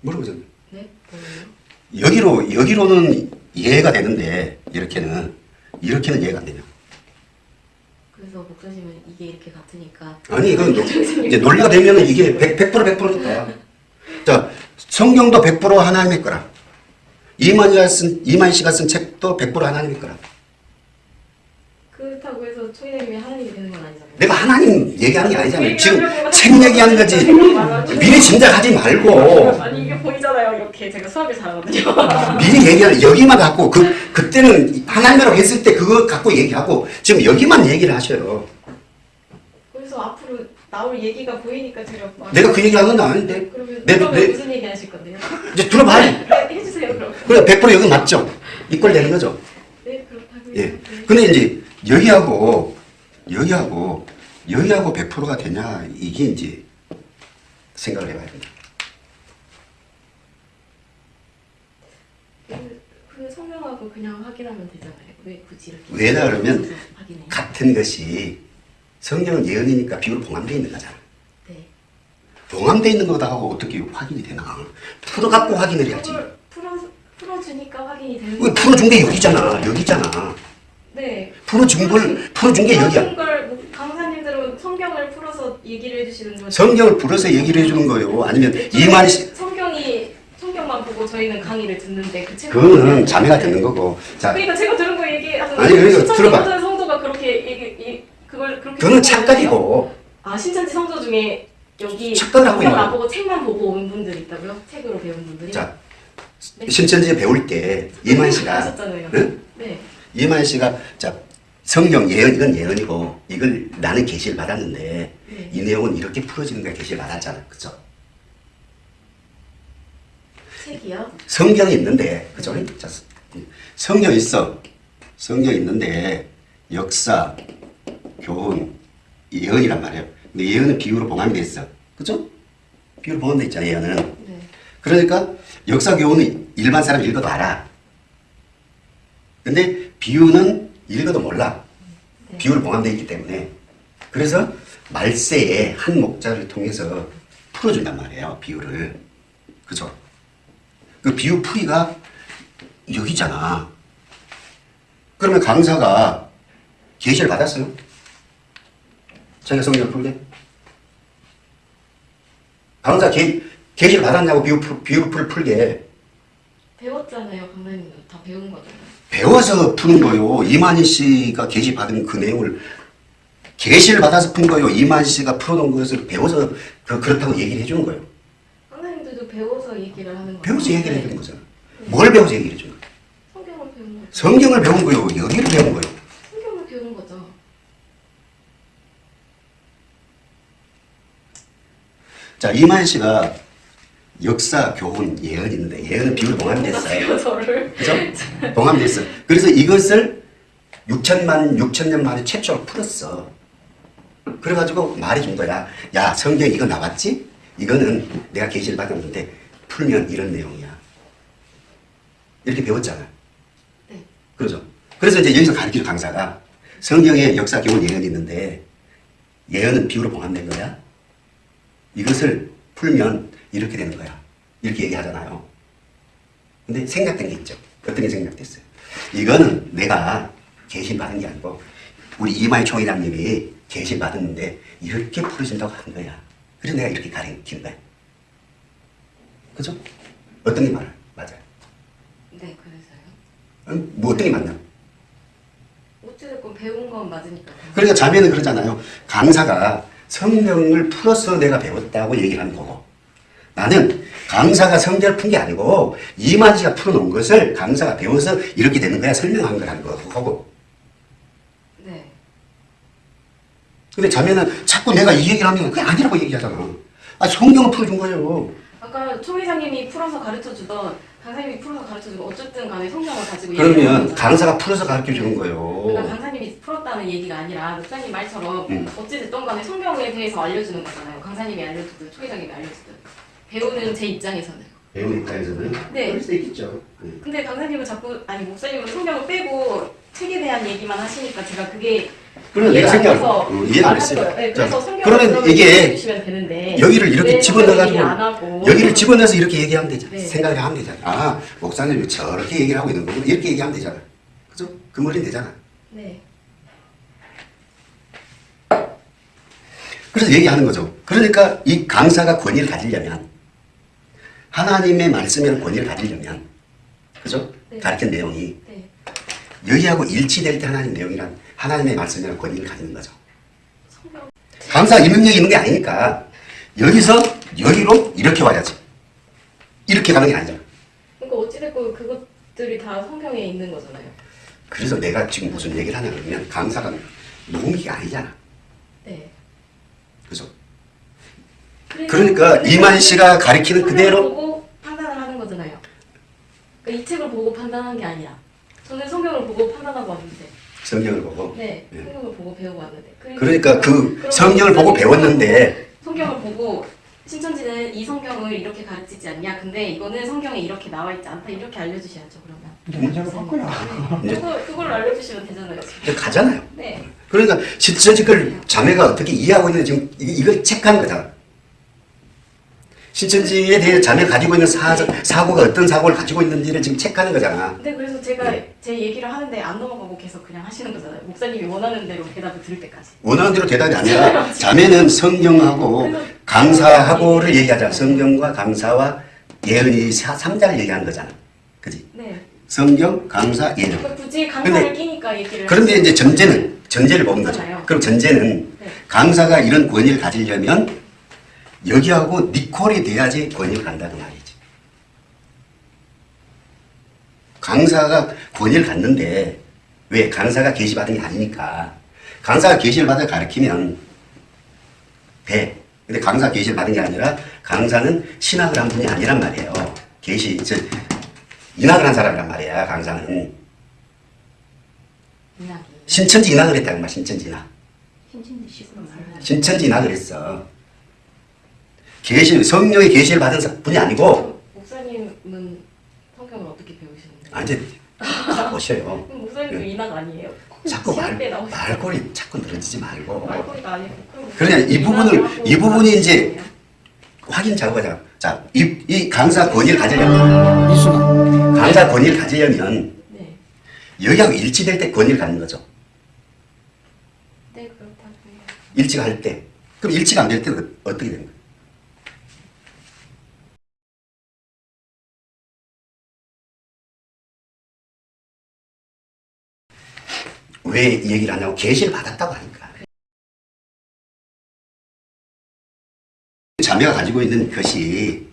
물어보잖아요. 네? 여기로 여기로는 이해가 되는데 이렇게는 이렇게는 이해가 안 되냐? 그래서 목사님은 이게 이렇게 같으니까 아니 이건 노, 이제 논리가 되면은 이게 100, 100% 100%니까. 자 성경도 100% 하나님의 거라. 이만희가 쓴 이만 씨가 쓴 책도 100% 하나님의 거라. 그렇다고 해서 초이님이 하나님이 되는 건 아니잖아요. 내가 하나님 얘기하는 게 아니잖아요. 그 지금 책 얘기하는 거지. 미리 짐작하지 말고 보이잖아요. 이렇게 제가 수학을 잘하거든요. 미리 얘기하는 여기만 갖고 그 그때는 하나님이라고 했을 때 그거 갖고 얘기하고 지금 여기만 얘기를 하셔요. 그래서 앞으로 나올 얘기가 보이니까 제가 막 내가 그 얘기하는 건 아닌데. 그러면 내- 내- 무슨 얘기 하실 건데요? 이제 들어봐. 네, 해주세요 그럼. 그래 100% 여기 맞죠? 이꼴 되는 거죠. 네 그렇다고요. 예. 네. 근데 이제 여기하고 여기하고 여기하고 100%가 되냐 이게 이제 생각을 해봐야 된다. 그, 그 성명하고 그냥 확인하면 되잖아요. 왜 굳이 이렇게? 왜냐 그러면. 같은 것이 성경은 예언이니까 비유로 봉함되어 있는 거잖아. 네. 봉함되어 있는 거다 하고 어떻게 확인이 되나? 풀어갖고 확인을 해야지. 풀어 풀어주니까 확인이 되는 왜 풀어준 게 여기잖아. 여기잖아. 네. 풀어준 걸 풀어준 게 여기야. 걸 뭐, 강사님들은 성경을 풀어서 얘기를 해주시는 거죠. 성경을 풀어서 얘기를 해주는 거예요. 아니면 저희는 이만 씨 성경이 성경만 보고 저희는 강의를 듣는데 그 책. 그거는 자매가 듣는 거고. 자, 그러니까 제가 들은 거 얘기하는 아니, 그러니까 신천지 들어봐. 성도가 그렇게 얘기 이, 그걸 그렇게 생각하는데요? 착각이고 아 신천지 성도 중에 여기 착각을 하고 있는 안 보고 책만 보고 온 분들 있다고요? 책으로 배운 분들이? 자 네. 신천지에 배울 때 이만 씨가. 응? 네. 이만 씨가 자 성경 예언 이건 예언이고 이걸 나는 계시를 받았는데 네. 이 내용은 이렇게 풀어지는 거야 계시를 받았잖아, 그죠? 책이요? 성경이 있는데 그죠? 자, 성경 있어. 성경 있는데 역사, 교훈, 예언이란 말이에요. 근데 예언은 비유로 돼 있어. 그죠? 비유로 봉함돼 있잖아, 예언은. 네. 그러니까 역사 교훈은 일반 사람 읽어도 알아. 근데 비유는 읽어도 몰라. 네. 비유를 봉함되어 있기 때문에. 그래서 말세에 한 목자를 통해서 풀어준단 말이에요. 비유를. 그죠? 그 비유 풀이가 여기잖아. 그러면 강사가 계시를 받았어요? 자기가 성경을 풀게? 강사 계, 계시를 받았냐고 비유, 풀- 비유 풀, 풀게. 배웠잖아요, 강사님도 다 배운 거잖아요. 배워서 푸는 거요. 이만희 씨가 계시 받은 그 내용을 계시를 받아서 푼 거요. 이만희 씨가 풀어놓은 것을 배워서 그, 그렇다고 얘기를 해주는 거예요. 배워서 얘기를 하는 거예요. 배워서 얘기를 네. 해주는 거잖아. 뭘 배워서 얘기를 거야? 성경을 배운 거죠. 성경을 배운 거요. 여기를 배운 거요. 성경을 배운 거죠. 자, 이만희 씨가 역사, 교훈, 예언이 있는데 예언은 비유로 봉함됐어요. 저를. 그죠? 봉함됐어. 그래서 이것을 6천만, 6천 년 만에 최초로 풀었어. 그래가지고 말해준 거야. 야, 성경 이거 나왔지? 이거는 내가 계시를 받았는데 풀면 이런 내용이야. 이렇게 배웠잖아. 네. 그러죠? 그래서 이제 여기서 가르치는 강사가 성경에 역사, 교훈, 예언이 있는데 예언은 비유로 봉함된 거야. 이것을 풀면 이렇게 되는 거야. 이렇게 얘기하잖아요. 근데 생각된 게 있죠. 어떤 게 생각됐어요? 이거는 내가 계신 받은 게 아니고 우리 이마이 총회장님이 계신 받았는데 이렇게 풀어진다고 한 거야. 그래서 내가 이렇게 가르친 거야. 그죠? 어떤 게 맞아요? 맞아요. 네, 그래서요. 아니, 뭐 어떤 게 맞나? 어찌됐건 배운 건 맞으니까. 그러니까 자매는 그러잖아요. 강사가 성경을 풀어서 내가 배웠다고 얘기를 하는 거고 나는 강사가 성경을 푼 게 아니고 이만 씨가 풀어놓은 것을 강사가 배워서 이렇게 되는 거야 설명한 거라는 거고 네. 근데 자매는 자꾸 내가 이 얘기를 하면 그게 아니라고 얘기하잖아. 아 성경을 풀어준 거예요. 아까 초 회장님이 풀어서 가르쳐 주던 강사님이 풀어서 가르쳐 주던 어쨌든 간에 성경을 가지고 그러면. 강사가 풀어서 가르쳐 주는 그러니까 거예요. 강사님이 풀었다는 얘기가 아니라 목사님 말처럼 음. 어찌됐든 간에 성경에 대해서 알려주는 거잖아요. 강사님이 알려주든 초 회장님이 알려주든 배우는 제 입장에서는. 배우는 입장에서는 네. 그럴 수 있겠죠. 네. 근데 강사님은 자꾸 아니 목사님은 성경을 빼고 책에 대한 얘기만 하시니까 제가 그게 그럼 내가 생각을 돼서 어, 이해가 안 했어요. 네, 그러면 이게 여기를 이렇게 왜 집어넣어가지고 여기를 집어넣어서 이렇게 얘기하면 되잖아. 네. 생각을 하면 되잖아. 아 목사님이 저렇게 얘기를 하고 있는 거고 이렇게 얘기하면 되잖아. 그죠? 그 머리는 되잖아. 네. 그래서 얘기하는 거죠. 그러니까 이 강사가 권위를 가지려면 하나님의 말씀이라는 권위를 가지려면 그죠? 네. 가르친 내용이 네. 여기하고 일치될 때 하나님 내용이란 하나님의 말씀이라는 권위를 가지는 거죠. 강사 이 능력이 있는 게 아니니까 여기서 여기로 이렇게 와야지. 이렇게 가는 게 아니잖아. 그러니까 어찌됐건 그것들이 다 성경에 있는 거잖아요. 그래서 내가 지금 무슨 얘기를 하냐 그러면 강사가 노무기가 아니잖아. 네. 그래서 그러니까 이만 씨가 가리키는 그대로 보고 판단을 하는 거잖아요. 그러니까 이 책을 보고 판단한 게 아니라 저는 성경을 보고 판단하고 왔는데 성경을 보고 네, 네. 성경을 보고 배우고 왔는데 그러니까 그 성경을 보고 배웠는데 성경을 보고 신천지는 이 성경을 이렇게 가르치지 않냐 근데 이거는 성경에 이렇게 나와 있지 않다 이렇게 알려주셔야죠 그러면 이제 문제가 바꿔야. 네. 그거, 그걸 알려주시면 되잖아요 지금 이제 가잖아요. 네 그러니까 실제 그걸 자매가 어떻게 이해하고 있는지 지금 이- 이걸 체크한 거잖아. 신천지에 대해 자매가 가지고 있는 사, 사고가 어떤 사고를 가지고 있는지를 지금 체크하는 거잖아. 근데 그래서 제가 네. 제 얘기를 하는데 안 넘어가고 계속 그냥 하시는 거잖아요 목사님이 원하는 대로 대답을 들을 때까지 원하는 대로 대답이 아니라 자매는 성경하고 강사하고를 얘기하자. 성경과 강사와 예언이 사- 삼자를 얘기하는 거잖아. 그지? 네 성경, 강사, 예언. 그러니까 굳이 강사를 끼니까 얘기를 그런데 이제 전제는 전제를 보는 거죠. 그럼 전제는 네. 강사가 이런 권위를 가지려면 여기하고 니콜이 돼야지 권위를 간다는 말이지. 강사가 권위를 갖는데 왜 강사가 계시받은 게 아니니까 강사가 계시를 받아 가르치면 돼. 근데 강사 계시를 받은 게 아니라 강사는 신학을 한 분이 아니란 말이에요. 계시 저 인학을 한 사람이란 말이야. 강사는 인학이 신천지 인학을 했다는 말. 신천지 인학. 신천지 식으로 말하는 신천지 인학을 했어. 계시 성령의 계시를 받은 사- 분이 아니고 목사님은 성경을 어떻게 배우시는데? 아 이제 다 보셔요. 목사님도 네. 인학 아니에요? 자꾸 말 말꼬리 자꾸 늘어지지 말고 그러냐, 이 인학을 부분을- 이 부분이 이제 확인 작업하자. 자, 이, 이 강사 권위를 가지려면 이순아. 강사 권위를 가지려면 네, 여기하고 일치될 때 권위를 갖는 거죠. 네 그렇다고요. 일치가 할 때. 그럼 일치가 안 될 때는 어떻게 되는 거예요? 왜이 얘기를 하냐고 계시를 받았다고 하니까. 자매가 가지고 있는 것이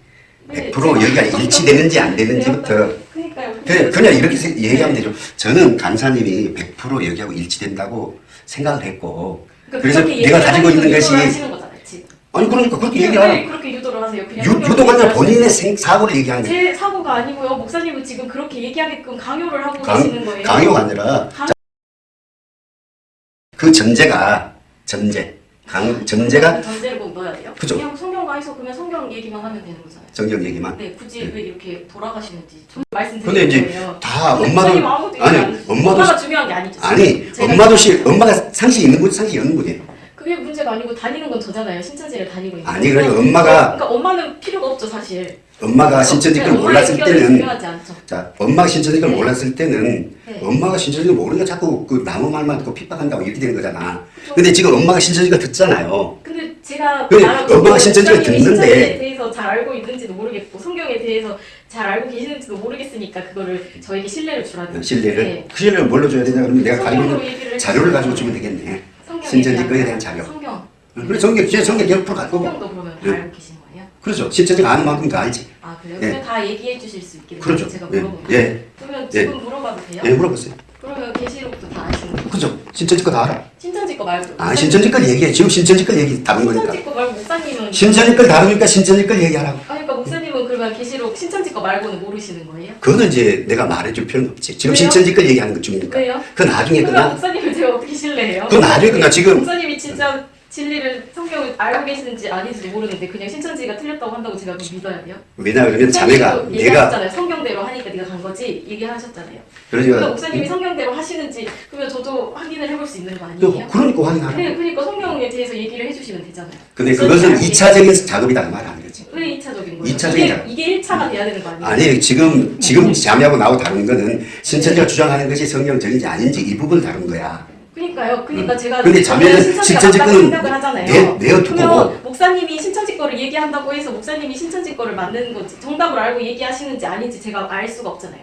네, 100% 제가- 여기가 일치되는지 안 되는지부터. 그냥, 그냥 이렇게 세- 얘기하면 되죠. 저는 강사님이 100% 여기하고 일치된다고 생각을 했고 그러니까 그래서 내가 가지고 있는 것이. 아니 그러니까 그렇게 왜 얘기하라. 그렇게 유도를 하세요? 유, 유도가 아니라 본인의 생, 사고를 얘기하는. 제 사고가 아니고요. 목사님은 지금 그렇게 얘기하게끔 강요를 하고 강, 계시는 거예요. 강요가 아니라 그 전제가 전제 강 전제가 전제를 꼭 넣어야 돼요. 그죠. 그냥 성경가에서 그냥 성경 얘기만 하면 되는 거잖아요. 정경 얘기만. 네, 굳이 네. 왜 이렇게 돌아가시는지 좀 근데 말씀드리는 이제 거예요. 다 엄마도 아니. 엄마도 엄마가 중요한 게 아니죠. 아니 엄마도 시. 엄마가 상식이 있는 분 상식이 없는 분이에요. 그게 문제가 아니고 다니는 건 저잖아요. 신천지를 다니고 있는. 아니, 그러니까. 엄마가- 그러니까 엄마는 필요가 없죠 사실. 엄마가 신천지 걸 네, 엄마의 몰랐을 때는. 자 엄마가 신천지 걸 네. 몰랐을 때는 네. 엄마가 신천지를 모르니까 자꾸 그 남의 말만 듣고 핍박한다고 이렇게 되는 거잖아. 그죠. 근데 지금 엄마가 신천지가 듣잖아요. 근데 제가 엄마가 신천지를 목사님이 듣는데 신천지에 대해서 잘 알고 있는지도 모르겠고 성경에 대해서 잘 알고 계시는지도 모르겠으니까 그거를 저에게 신뢰를 주라는 신뢰를 네. 그 신뢰를 뭘로 줘야 되냐 그러면 내가 가지고 있는 자료를 가지고 주면 되겠네. 신천지 거에 대한 자료. 성경 그래 성경 제 성경 100% 갖고 고 성경도 그러면 다 네. 알고 계신 거예요? 그렇죠. 신천지가 아는 만큼 다 알지. 아 그래요? 네. 그러면 다 얘기해 주실 수 있겠네요 그렇죠. 제가 예, 물어보면 예. 그러면 예. 지금 물어봐도 돼요? 예, 물어보세요. 그러면 계시록도 다 아시는 거예요? 그렇죠. 신천지 거다 알아. 신천지 거 말고 아 신천지 걸 얘기해. 지금 신천지 걸 얘기 다룬 거니까. 신천지 거 말고 목사님은 신천지 걸 다루니까 신천지 걸 얘기하라고. 아니 그러니까 목사님은 그러면 계시록 신천지 거 말고는 모르시는 거예요? 그거는 이제 내가 말해줄 필요는 없지. 지금 왜요? 신천지 걸 얘기하는 것 중이니까. 왜요? 그 나중에 끝나. 목사님을 제가 어떻게 신뢰해요? 그 나중에 끝나. 지금 목사님이 진짜 진리를 성경을 알고 계시는지 아닌지도 모르는데 그냥 신천지가 틀렸다고 한다고 제가 믿어야 돼요? 왜냐 그러면 자매가 내가 얘기하셨잖아요. 성경대로 하니까 네가 간 거지 얘기하셨잖아요. 그러니까 그러니까 목사님이 성경대로 하시는지 그러면 저도 확인을 해볼 수 있는 거또 아니에요? 그러니까 확인하라. 네, 그러니까 성경에 대해서 얘기를 해주시면 되잖아요. 근데 그것은 알고 2차적인 작업이다 그말 하는 거지. 왜 2차적인 거예요? 이차적인 이게, 작업. 이게 1차가 돼야 되는 거 아니에요? 아니 지금 지금 자매하고 나하고 다른 거는 신천지가 주장하는 것이 성경적인지 아닌지 이 부분을 다룬 거야. 그러니까요. 그러니까 제가 근데 자매는 신천지가 신천지 맞다고 거는 생각을 하잖아요. 내- 내어두고 목사님이 신천지 거를 얘기한다고 해서 목사님이 신천지 거를 맞는 건지 정답을 알고 얘기하시는지 아닌지 제가 알 수가 없잖아요.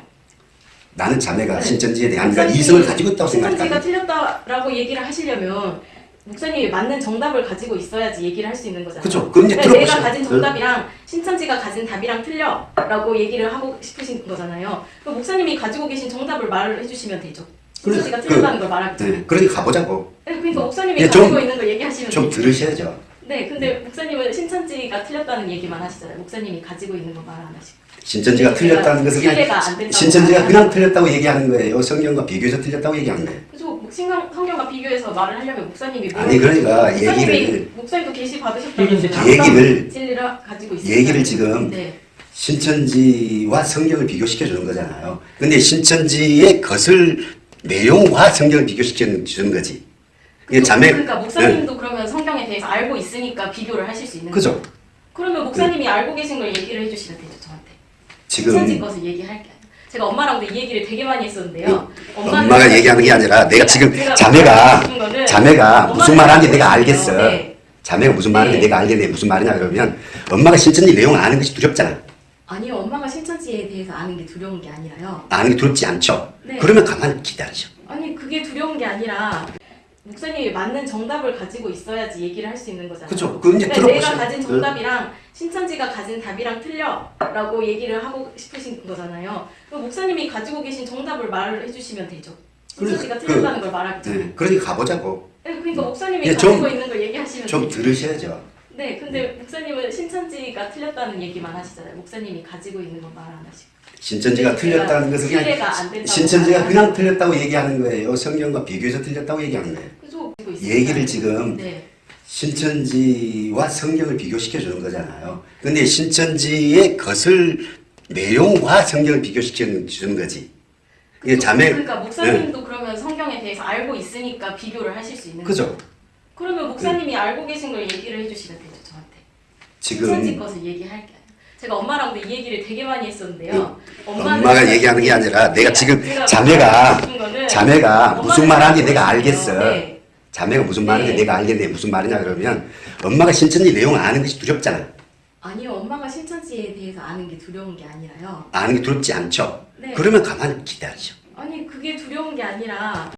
나는 자매가 네. 신천지에 대한 그 이성을 가지고 있다고 신천지가 생각한다. 틀렸다라고 얘기를 하시려면 목사님이 맞는 정답을 가지고 있어야지 얘기를 할 수 있는 거잖아요. 그죠. 그럼 이제 그러니까 내가 들어보세요. 가진 정답이랑 신천지가 가진 답이랑 틀려라고 얘기를 하고 싶으신 거잖아요. 목사님이 가지고 계신 정답을 말을 해주시면 되죠. 신천지가 그래, 틀렸다는 걸 말하기 네, 전에. 그러니까 가보자고. 네, 그러니까 목사님이 예, 좀- 가지고 있는 걸 얘기하시면 좀. 들으셔야죠. 네, 근데 목사님은 신천지가 틀렸다는 얘기만 하시잖아요. 목사님이 가지고 있는 거 말 안 하시고. 신천지가 틀렸다는 것은 그냥 신천지가 말하는 그냥 틀렸다고 얘기하는 거예요. 성경과 비교해서 틀렸다고 얘기하는 거예요. 그래서 뭐 신경, 성경과 비교해서 말을 하려면 목사님이 뭐- 아니, 그러니까 목사님이- 얘기를- 목사님도 계시 받으셨다면서요. 이제 얘기를- 진리를 가지고 있어요. 얘기를 지금 네. 신천지와 성경을 비교시켜 주는 거잖아요. 근데 신천지의 것을 내용과 성경을 비교시켜 주는 거지. 이게 자매 그러니까 목사님도 그러면 성경에 대해서 알고 있으니까 비교를 하실 수 있는 네. 거죠. 그러면 목사님이 알고 계신 걸 얘기를 해주시면 되죠 저한테. 지금 신천지 것을 얘기할 게 아니라. 제가 엄마랑 근데 이 얘기를 되게 많이 했었는데요. 엄마는- 엄마가 얘기하는 게 아니라 내가 지금 제가 자매가 자매가 무슨 말하는지 내가 알겠어. 네. 자매가 무슨 말하는지 네. 내가 알겠네. 무슨 말이냐 그러면 엄마가 신천지 내용 아는 것이 두렵잖아. 아니요 엄마가 신천지에 대해서 아는 게 두려운 게 아니라요. 아는 게 두렵지 않죠. 네. 그러면 가만히 기다리죠. 아니 그게 두려운 게 아니라 목사님이 맞는 정답을 가지고 있어야지 얘기를 할 수 있는 거잖아요. 그죠. 그럼 이제 그러니까 내가 들어보세요. 가진 정답이랑 신천지가 가진 답이랑 틀려라고 얘기를 하고 싶으신 거잖아요. 그럼 목사님이 가지고 계신 정답을 말을 해주시면 되죠. 신천지가 그래, 틀렸다는 걸 말하기 전에. 네. 그러니까 가보자고. 네, 그러니까 목사님이 예, 가지고 좀- 있는 걸 얘기하시면 좀 되죠. 들으셔야죠. 네, 근데 목사님은 신천지가 틀렸다는 얘기만 하시잖아요. 목사님이 가지고 있는 건 말 안 하시고. 신천지가 네, 틀렸다는 것은 그냥 신천지가 그냥 틀렸다고 얘기하는 거예요. 성경과 비교해서 틀렸다고 얘기하는 거예요. 얘기를 지금 네. 신천지와 성경을 비교시켜 주는 거잖아요. 근데 신천지의 것을 내용과 성경을 비교시켜 주는 거지. 이게 자매 그러니까 목사님도 그러면 성경에 대해서 알고 있으니까 비교를 하실 수 있는 거죠. 그러면 목사님이 알고 계신 걸 얘기를 해주시면 되죠 지금 것을 얘기할 게 아니라. 제가 엄마랑 근데 이 얘기를 되게 많이 했었는데요. 엄마가 얘기하는 게 아니라 내가 지금 자매가 자매가 무슨 말하는지 내가 알겠어. 네. 자매가 무슨 말하는지 네. 내가 알겠네. 무슨 말이냐 그러면 엄마가 신천지 내용 아는 것이 두렵잖아. 아니요 엄마가 신천지에 대해서 아는 게 두려운 게 아니라요. 아는 게 두렵지 않죠. 네. 그러면 가만히 기다리죠. 아니 그게 두려운 게 아니라